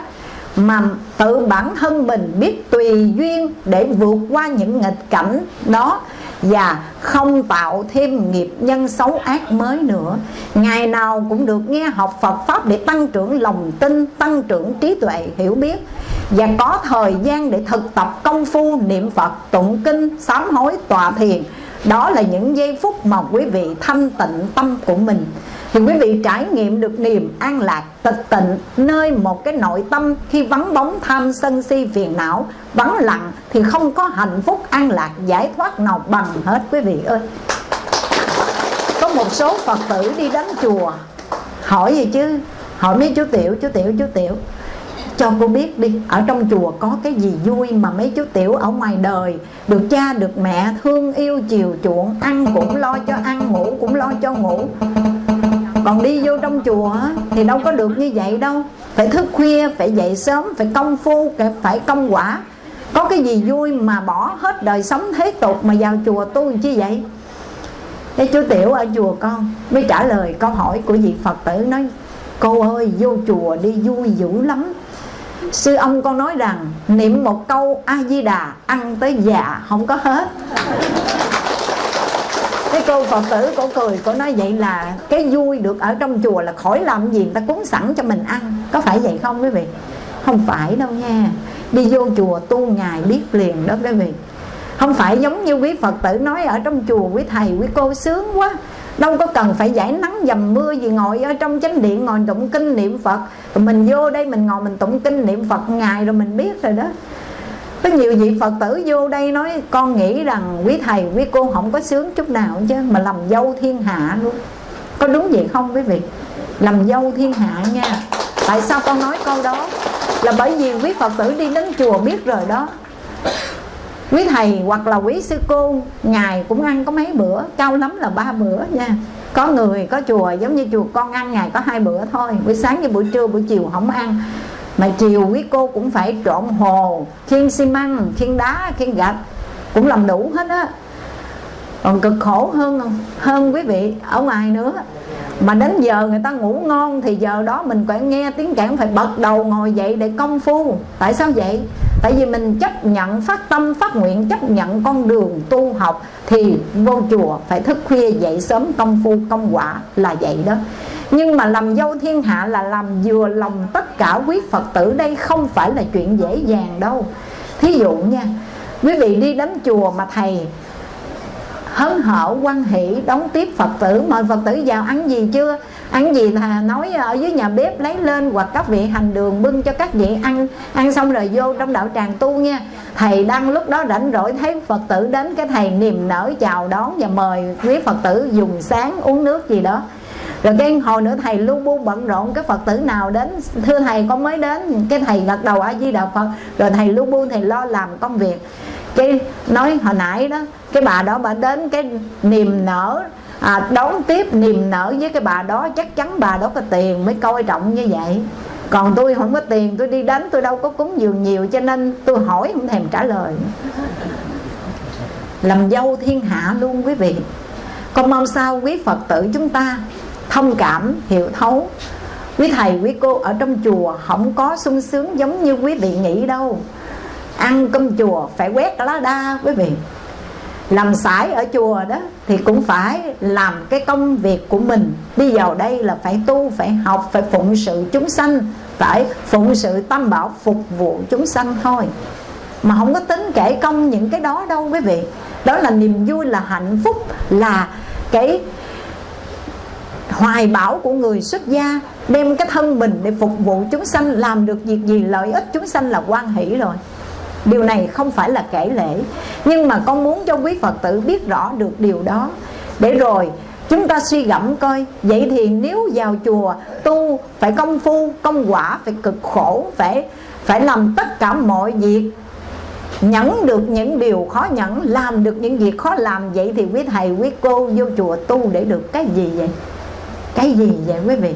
Mà tự bản thân mình biết tùy duyên Để vượt qua những nghịch cảnh đó Và không tạo thêm nghiệp nhân xấu ác mới nữa. Ngày nào cũng được nghe học Phật Pháp Để tăng trưởng lòng tin, tăng trưởng trí tuệ, hiểu biết. Và có thời gian để thực tập công phu niệm Phật, tụng kinh, sám hối, tọa thiền. Đó là những giây phút mà quý vị thanh tịnh tâm của mình thì quý vị trải nghiệm được niềm an lạc, tịch tịnh, nơi một cái nội tâm khi vắng bóng tham sân si phiền não, vắng lặng thì không có hạnh phúc an lạc giải thoát nào bằng hết, quý vị ơi. Có một số phật tử đi đến chùa, hỏi gì chứ? Hỏi mấy chú tiểu chú tiểu chú tiểu, cho cô biết đi, ở trong chùa có cái gì vui mà mấy chú tiểu ở ngoài đời, được cha, được mẹ thương yêu, chiều chuộng, ăn cũng lo cho ăn, ngủ cũng lo cho ngủ? Còn đi vô trong chùa thì đâu có được như vậy đâu. Phải thức khuya, phải dậy sớm, phải công phu phải công quả. Có cái gì vui mà bỏ hết đời sống thế tục mà vào chùa tu chi vậy? Thế chú tiểu ở chùa con mới trả lời câu hỏi của vị phật tử nói, cô ơi, vô chùa đi vui dữ lắm. Sư ông con nói rằng, niệm một câu a di đà, ăn tới già, không có hết cái cô phật tử cổ cười, cổ nói vậy là cái vui được ở trong chùa là khỏi làm gì, người ta cúng sẵn cho mình ăn. Có phải vậy không quý vị? Không phải đâu nha. Đi vô chùa tu ngài biết liền đó quý vị. Không phải giống như quý phật tử nói ở trong chùa, quý thầy, quý cô sướng quá. Đâu có cần phải giải nắng dầm mưa gì ngồi ở trong chánh điện ngồi tụng kinh niệm phật. Rồi mình vô đây mình ngồi mình tụng kinh niệm phật ngài rồi mình biết rồi đó có nhiều vị phật tử vô đây nói, con nghĩ rằng quý thầy, quý cô không có sướng chút nào chứ, mà làm dâu thiên hạ luôn. Có đúng vậy không quý vị? Làm dâu thiên hạ nha. Tại sao con nói câu đó? Là bởi vì quý phật tử đi đến chùa biết rồi đó. Quý thầy hoặc là quý sư cô ngày cũng ăn có mấy bữa, cao lắm là ba bữa nha. Có người có chùa giống như chùa con ăn ngày có hai bữa thôi. Buổi sáng với buổi trưa, buổi chiều không ăn mà chiều quý cô cũng phải trộn hồ, khiên xi măng, khiên đá, khiên gạch, cũng làm đủ hết á. Còn cực khổ hơn hơn quý vị, ở ngoài nữa. Mà đến giờ người ta ngủ ngon thì giờ đó mình phải nghe tiếng kẽn phải bật đầu ngồi dậy để công phu. Tại sao vậy? Tại vì mình chấp nhận phát tâm, phát nguyện, chấp nhận con đường tu học thì vô chùa phải thức khuya dậy sớm, công phu, công quả là vậy đó. Nhưng mà làm dâu thiên hạ là làm vừa lòng tất cả quý phật tử, đây không phải là chuyện dễ dàng đâu. Thí dụ nha, quý vị đi đến chùa mà thầy hớn hở quan hỷ đón tiếp phật tử, mời phật tử vào ăn gì chưa? Ăn gì là nói ờ, ở dưới nhà bếp lấy lên hoặc các vị hành đường bưng cho các vị ăn. Ăn xong rồi vô trong đạo tràng tu nha. Thầy đang lúc đó rảnh rỗi thấy phật tử đến, cái thầy niềm nở chào đón và mời quý phật tử dùng sáng uống nước gì đó. Rồi cái hồi nữa thầy lu bu bận rộn, cái phật tử nào đến, thưa thầy con mới đến. Cái thầy gật đầu a di đà phật. Rồi thầy lu bu, thầy lo làm công việc. Cái nói hồi nãy đó, cái bà đó bà đến, cái niềm nở à, đón tiếp niềm nở với cái bà đó chắc chắn bà đó có tiền mới coi trọng như vậy. Còn tôi không có tiền tôi đi đánh tôi đâu có cúng dường nhiều cho nên tôi hỏi không thèm trả lời. Làm dâu thiên hạ luôn quý vị. Con mong sao quý phật tử chúng ta thông cảm hiểu thấu. Quý thầy quý cô ở trong chùa không có sung sướng giống như quý vị nghĩ đâu. Ăn cơm chùa phải quét lá đa quý vị làm sải ở chùa đó thì cũng phải làm cái công việc của mình. Đi vào đây là phải tu, phải học, phải phụng sự chúng sanh, phải phụng sự tam bảo phục vụ chúng sanh thôi. Mà không có tính kể công những cái đó đâu quý vị. Đó là niềm vui, là hạnh phúc, là cái hoài bão của người xuất gia. Đem cái thân mình để phục vụ chúng sanh, làm được việc gì, lợi ích chúng sanh là quan hỷ rồi điều này không phải là kể lễ nhưng mà con muốn cho quý phật tử biết rõ được điều đó. Để rồi, chúng ta suy gẫm coi. Vậy thì nếu vào chùa tu phải công phu, công quả phải cực khổ, phải phải làm tất cả mọi việc, nhẫn được những điều khó nhẫn, làm được những việc khó làm, vậy thì quý thầy, quý cô vô chùa tu để được cái gì vậy? Cái gì vậy quý vị?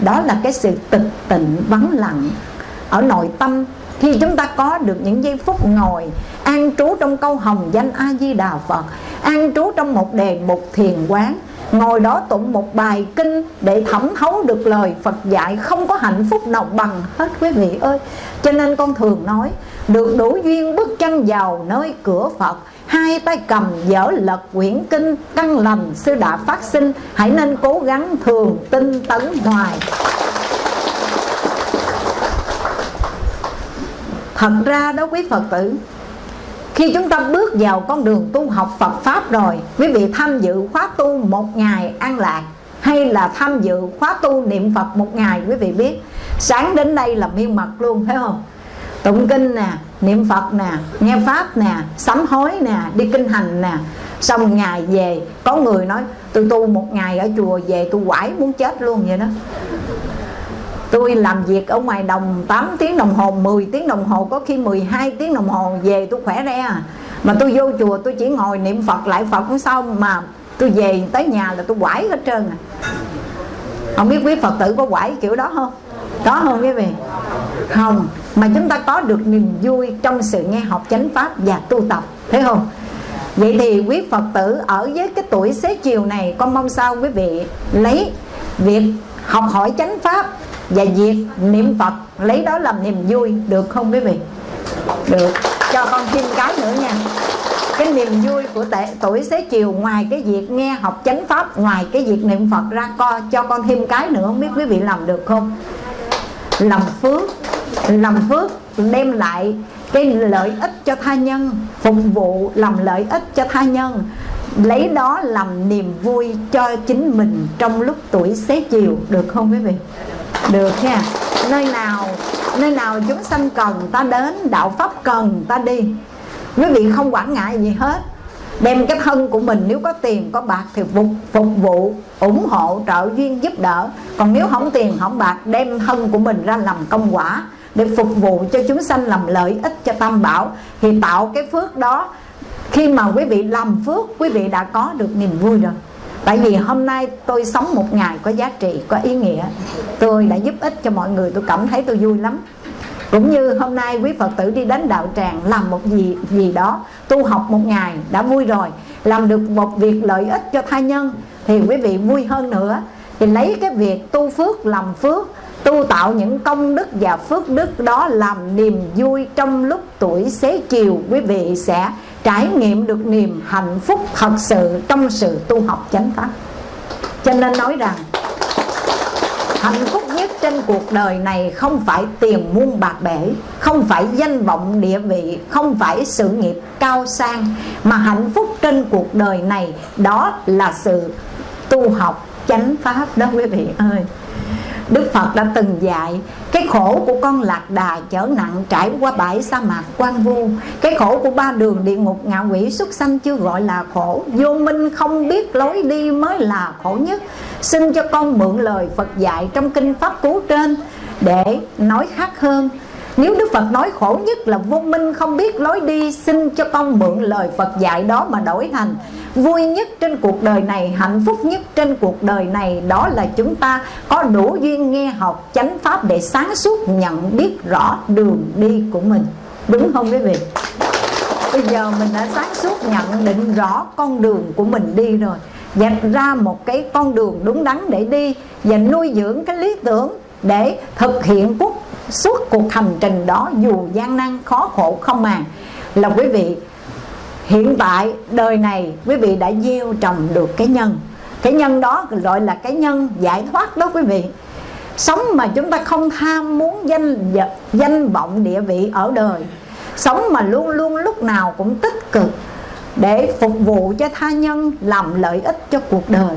Đó là cái sự tịch tịnh vắng lặng ở nội tâm khi chúng ta có được những giây phút ngồi an trú trong câu hồng danh a di đà phật, an trú trong một đề mục thiền quán, ngồi đó tụng một bài kinh để thẩm thấu được lời Phật dạy không có hạnh phúc nào bằng hết, quý vị ơi. Cho nên con thường nói, được đủ duyên bước chân vào nơi cửa Phật, hai tay cầm dở lật quyển kinh, căn lành sư đã phát sinh, hãy nên cố gắng thường tinh tấn hoài thật ra đó quý phật tử khi chúng ta bước vào con đường tu học Phật Pháp rồi Quý vị tham dự khóa tu một ngày an lạc Hay là tham dự khóa tu niệm Phật một ngày Quý vị biết Sáng đến đây là miên mật luôn phải không? Tụng kinh nè, niệm Phật nè, nghe Pháp nè, sám hối nè, đi kinh hành nè. Xong ngày về Có người nói tôi tu một ngày ở chùa về tôi quải muốn chết luôn vậy đó. Tôi làm việc ở ngoài đồng 8 tiếng đồng hồ 10 tiếng đồng hồ, Có khi 12 tiếng đồng hồ, về tôi khỏe re Mà tôi vô chùa, tôi chỉ ngồi niệm Phật, lại Phật cũng xong Mà tôi về tới nhà là tôi quải hết trơn à Không biết quý Phật tử có quải kiểu đó không? Có không quý vị? Không Mà chúng ta có được niềm vui trong sự nghe học chánh pháp và tu tập, Thấy không? Vậy thì quý Phật tử ở với cái tuổi xế chiều này, Con mong sao quý vị lấy việc học hỏi chánh pháp và việc niệm Phật lấy đó làm niềm vui được không quý vị? Được. Cho con thêm cái nữa nha. Cái niềm vui của tệ, tuổi xế chiều ngoài cái việc nghe học chánh pháp ngoài cái việc niệm Phật ra co cho con thêm cái nữa không biết quý vị làm được không? Làm phước làm phước đem lại cái lợi ích cho tha nhân phục vụ làm lợi ích cho tha nhân. Lấy đó làm niềm vui cho chính mình trong lúc tuổi xế chiều được không quý vị? Được nha. Nơi nào nơi nào chúng sanh cần ta đến đạo pháp cần ta đi. Quý vị không quản ngại gì hết. Đem cái thân của mình nếu có tiền có bạc thì phục, phục vụ ủng hộ trợ duyên giúp đỡ. Còn nếu không tiền không bạc đem thân của mình ra làm công quả để phục vụ cho chúng sanh làm lợi ích cho tam bảo. Thì tạo cái phước đó khi mà quý vị làm phước quý vị đã có được niềm vui rồi. Tại vì hôm nay tôi sống một ngày có giá trị, có ý nghĩa. Tôi đã giúp ích cho mọi người, tôi cảm thấy tôi vui lắm. Cũng như hôm nay quý Phật tử đi đến đạo tràng làm một gì gì đó Tu học một ngày đã vui rồi Làm được một việc lợi ích cho tha nhân Thì quý vị vui hơn nữa. Thì lấy cái việc tu phước làm phước Tu tạo những công đức và phước đức đó Làm niềm vui trong lúc tuổi xế chiều Quý vị sẽ trải nghiệm được niềm hạnh phúc thật sự trong sự tu học chánh pháp. Cho nên nói rằng, hạnh phúc nhất trên cuộc đời này không phải tiền muôn bạc bể, không phải danh vọng địa vị, không phải sự nghiệp cao sang, mà hạnh phúc trên cuộc đời này đó là sự tu học chánh pháp đó quý vị ơi. Đức Phật đã từng dạy cái khổ của con lạc đà chở nặng trải qua bãi sa mạc quan vu. Cái khổ của ba đường địa ngục ngạ quỷ xuất sanh chưa gọi là khổ. Vô minh không biết lối đi mới là khổ nhất. Xin cho con mượn lời Phật dạy trong kinh Pháp Cú trên Để nói khác hơn. Nếu Đức Phật nói khổ nhất là vô minh không biết lối đi, Xin cho con mượn lời Phật dạy đó mà đổi thành Vui nhất trên cuộc đời này, hạnh phúc nhất trên cuộc đời này Đó là chúng ta có đủ duyên nghe học chánh pháp Để sáng suốt nhận biết rõ đường đi của mình. Đúng không quý vị? Bây giờ mình đã sáng suốt nhận định rõ con đường của mình đi rồi. Dạch ra một cái con đường đúng đắn để đi Và nuôi dưỡng cái lý tưởng để thực hiện quốc suốt cuộc hành trình đó dù gian nan khó khổ không màng. Là quý vị hiện tại, đời này, quý vị đã gieo trồng được cái nhân. Cái nhân đó gọi là cái nhân giải thoát đó quý vị. Sống mà chúng ta không tham muốn danh danh vọng địa vị ở đời. Sống mà luôn luôn lúc nào cũng tích cực để phục vụ cho tha nhân, làm lợi ích cho cuộc đời.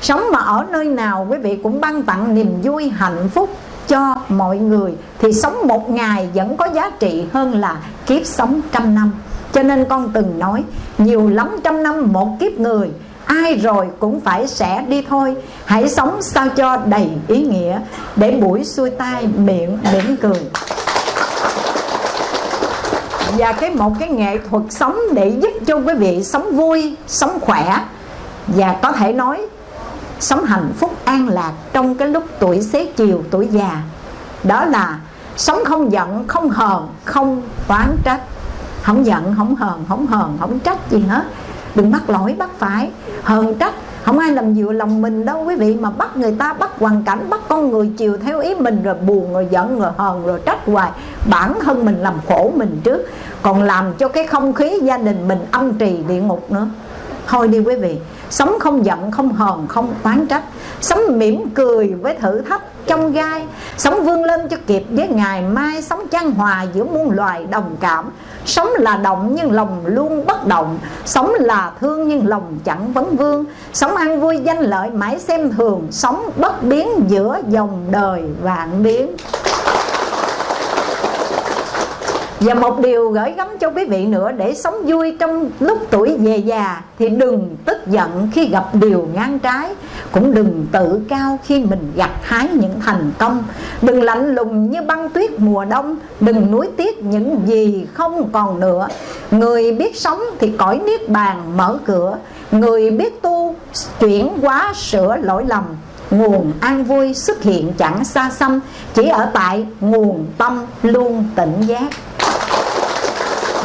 Sống mà ở nơi nào quý vị cũng ban tặng niềm vui, hạnh phúc cho mọi người, thì sống một ngày vẫn có giá trị hơn là kiếp sống trăm năm cho nên con từng nói, nhiều lắm trăm năm một kiếp người, ai rồi cũng phải sẽ đi thôi. Hãy sống sao cho đầy ý nghĩa, để buổi xuôi tai miệng mỉm cười. Và cái một cái nghệ thuật sống để giúp cho quý vị sống vui, sống khỏe. Và có thể nói, sống hạnh phúc an lạc trong cái lúc tuổi xế chiều, tuổi già. Đó là sống không giận, không hờn, không oán trách không giận, không hờn không hờn, không trách gì hết. Đừng bắt lỗi, bắt phải. Hờn trách, không ai làm dựa lòng mình đâu, quý vị. Mà bắt người ta, bắt hoàn cảnh, bắt con người chiều theo ý mình, rồi buồn, rồi giận, rồi hờn, rồi trách hoài. Bản thân mình làm khổ mình trước, còn làm cho cái không khí gia đình mình âm trì địa ngục nữa. Thôi đi, quý vị. Sống không giận, không hờn, không oán trách. Sống mỉm cười với thử thách trong gai. Sống vươn lên cho kịp với ngày mai. Sống chan hòa giữa muôn loài đồng cảm sống là động nhưng lòng luôn bất động. Sống là thương nhưng lòng chẳng vấn vương. Sống an vui danh lợi mãi xem thường. Sống bất biến giữa dòng đời vạn biến và một điều gửi gắm cho quý vị nữa, Để sống vui trong lúc tuổi về già Thì đừng tức giận khi gặp điều ngang trái, Cũng đừng tự cao khi mình gặt hái những thành công. Đừng lạnh lùng như băng tuyết mùa đông, Đừng nuối tiếc những gì không còn nữa. Người biết sống thì cõi niết bàn mở cửa, Người biết tu chuyển hóa sửa lỗi lầm. Nguồn an vui xuất hiện chẳng xa xăm, Chỉ ở tại nguồn tâm luôn tỉnh giác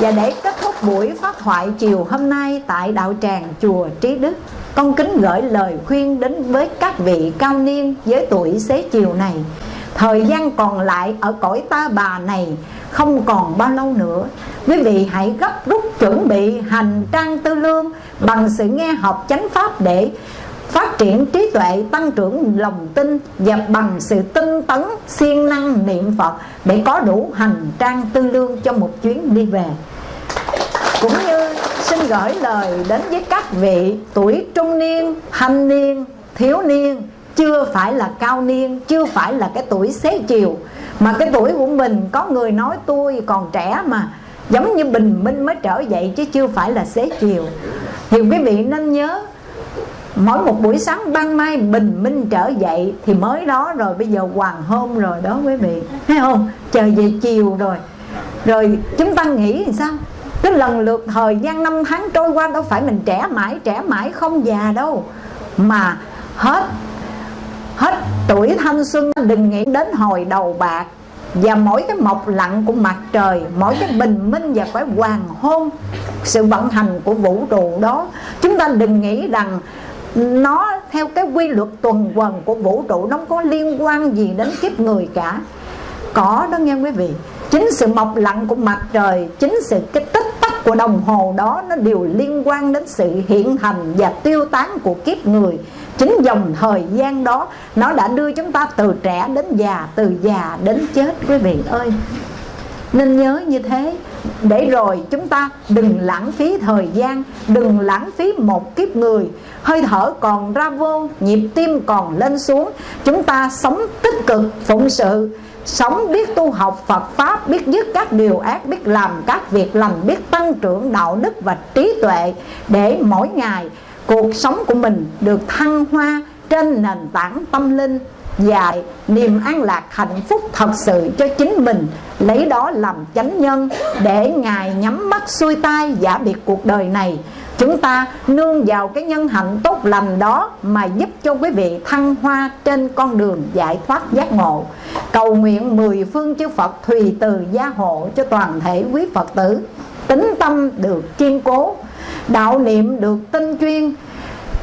và để kết thúc buổi phát thoại chiều hôm nay tại đạo tràng chùa Trí Đức, Con kính gửi lời khuyên đến với các vị cao niên với tuổi xế chiều này. Thời gian còn lại ở cõi ta bà này không còn bao lâu nữa. Quý vị hãy gấp rút chuẩn bị hành trang tư lương Bằng sự nghe học chánh pháp để phát triển trí tuệ, tăng trưởng lòng tin và bằng sự tinh tấn, siêng năng niệm phật để có đủ hành trang tư lương cho một chuyến đi về cũng như xin gửi lời đến với các vị tuổi trung niên, thanh niên, thiếu niên, chưa phải là cao niên, chưa phải là cái tuổi xế chiều. Mà cái tuổi của mình, có người nói tôi còn trẻ mà, giống như bình minh mới trở dậy chứ chưa phải là xế chiều. Thì quý vị nên nhớ, mỗi một buổi sáng ban mai bình minh trở dậy thì mới đó rồi, bây giờ hoàng hôn rồi đó quý vị. Thấy không? Trời về chiều rồi. Rồi chúng ta nghĩ thì sao? Cái lần lượt thời gian năm tháng trôi qua đâu phải mình trẻ mãi trẻ mãi không già đâu. Mà hết hết tuổi thanh xuân, đừng nghĩ đến hồi đầu bạc. Và mỗi cái mọc lặng của mặt trời, mỗi cái bình minh và cái hoàng hôn, sự vận hành của vũ trụ đó, chúng ta đừng nghĩ rằng nó theo cái quy luật tuần quần của vũ trụ, nó không có liên quan gì đến kiếp người cả. Có đó nghe quý vị chính sự mọc lặn của mặt trời, chính sự cái tích tắc của đồng hồ đó, nó đều liên quan đến sự hiện thành và tiêu tán của kiếp người. Chính dòng thời gian đó, nó đã đưa chúng ta từ trẻ đến già, từ già đến chết, quý vị ơi. Nên nhớ như thế, để rồi chúng ta đừng lãng phí thời gian, đừng lãng phí một kiếp người. Hơi thở còn ra vô, nhịp tim còn lên xuống, chúng ta sống tích cực, phụng sự sống biết tu học Phật Pháp, biết dứt các điều ác, biết làm các việc lành, biết tăng trưởng đạo đức và trí tuệ để mỗi ngày cuộc sống của mình được thăng hoa trên nền tảng tâm linh và niềm an lạc hạnh phúc thật sự cho chính mình, lấy đó làm chánh nhân để ngài nhắm mắt xuôi tay giả biệt cuộc đời này chúng ta nương vào cái nhân hạnh tốt lành đó mà giúp cho quý vị thăng hoa trên con đường giải thoát giác ngộ. Cầu nguyện mười phương chư Phật thùy từ gia hộ cho toàn thể quý Phật tử. Tính tâm được kiên cố, đạo niệm được tinh chuyên,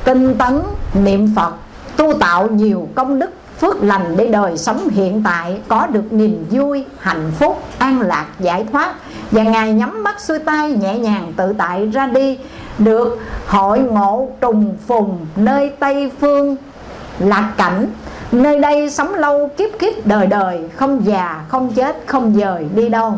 tinh tấn niệm Phật, tu tạo nhiều công đức, phước lành để đời sống hiện tại có được niềm vui, hạnh phúc, an lạc, giải thoát. Và ngài nhắm mắt xuôi tay nhẹ nhàng tự tại ra đi được hội ngộ trùng phùng, nơi tây phương lạc cảnh. Nơi đây sống lâu kiếp kiếp đời đời, không già, không chết, không dời, đi đâu.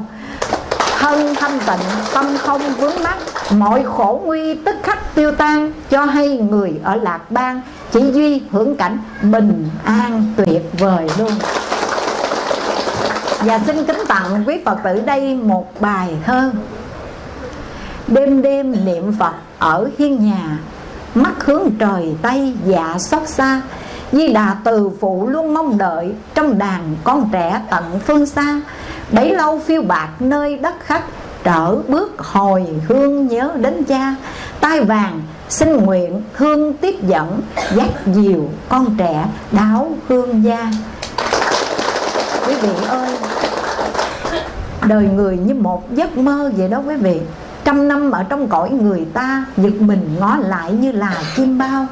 Thân thanh tịnh, tâm không vướng mắc, mọi khổ nguy tức khắc tiêu tan, cho hay người ở lạc bang chỉ duy hưởng cảnh bình an tuyệt vời luôn. Và xin kính tặng quý phật tử đây một bài thơ. Đêm đêm niệm phật ở hiên nhà. Mắt hướng trời tây dạ xót xa. Di Đà từ phụ luôn mong đợi Trong đàn con trẻ tận phương xa. Bấy lâu phiêu bạc nơi đất khách, Trở bước hồi hương nhớ đến cha. Tai vàng xin nguyện thương tiếp dẫn, Dắt diều con trẻ đáo hương gia. Quý vị ơi, Đời người như một giấc mơ vậy đó quý vị. Trăm năm ở trong cõi người ta, Giật mình ngó lại như là chim bao.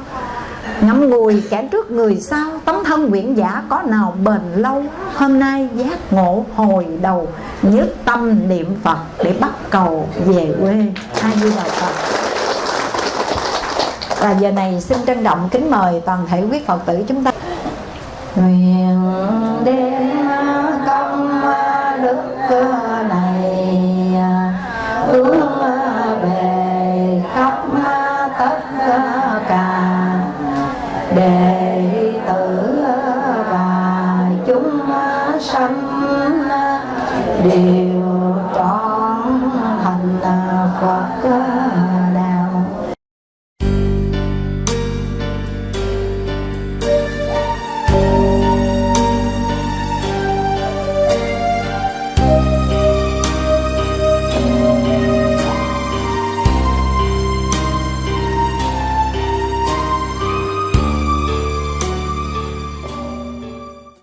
Ngắm ngùi kẻ trước người sau, Tấm thân nguyện giả có nào bền lâu? Hôm nay giác ngộ hồi đầu Nhất tâm niệm Phật Để bắt cầu về quê. Hai Di Đà Phật. Và giờ này xin trân trọng kính mời toàn thể quý Phật tử chúng ta. Nguyện đem đều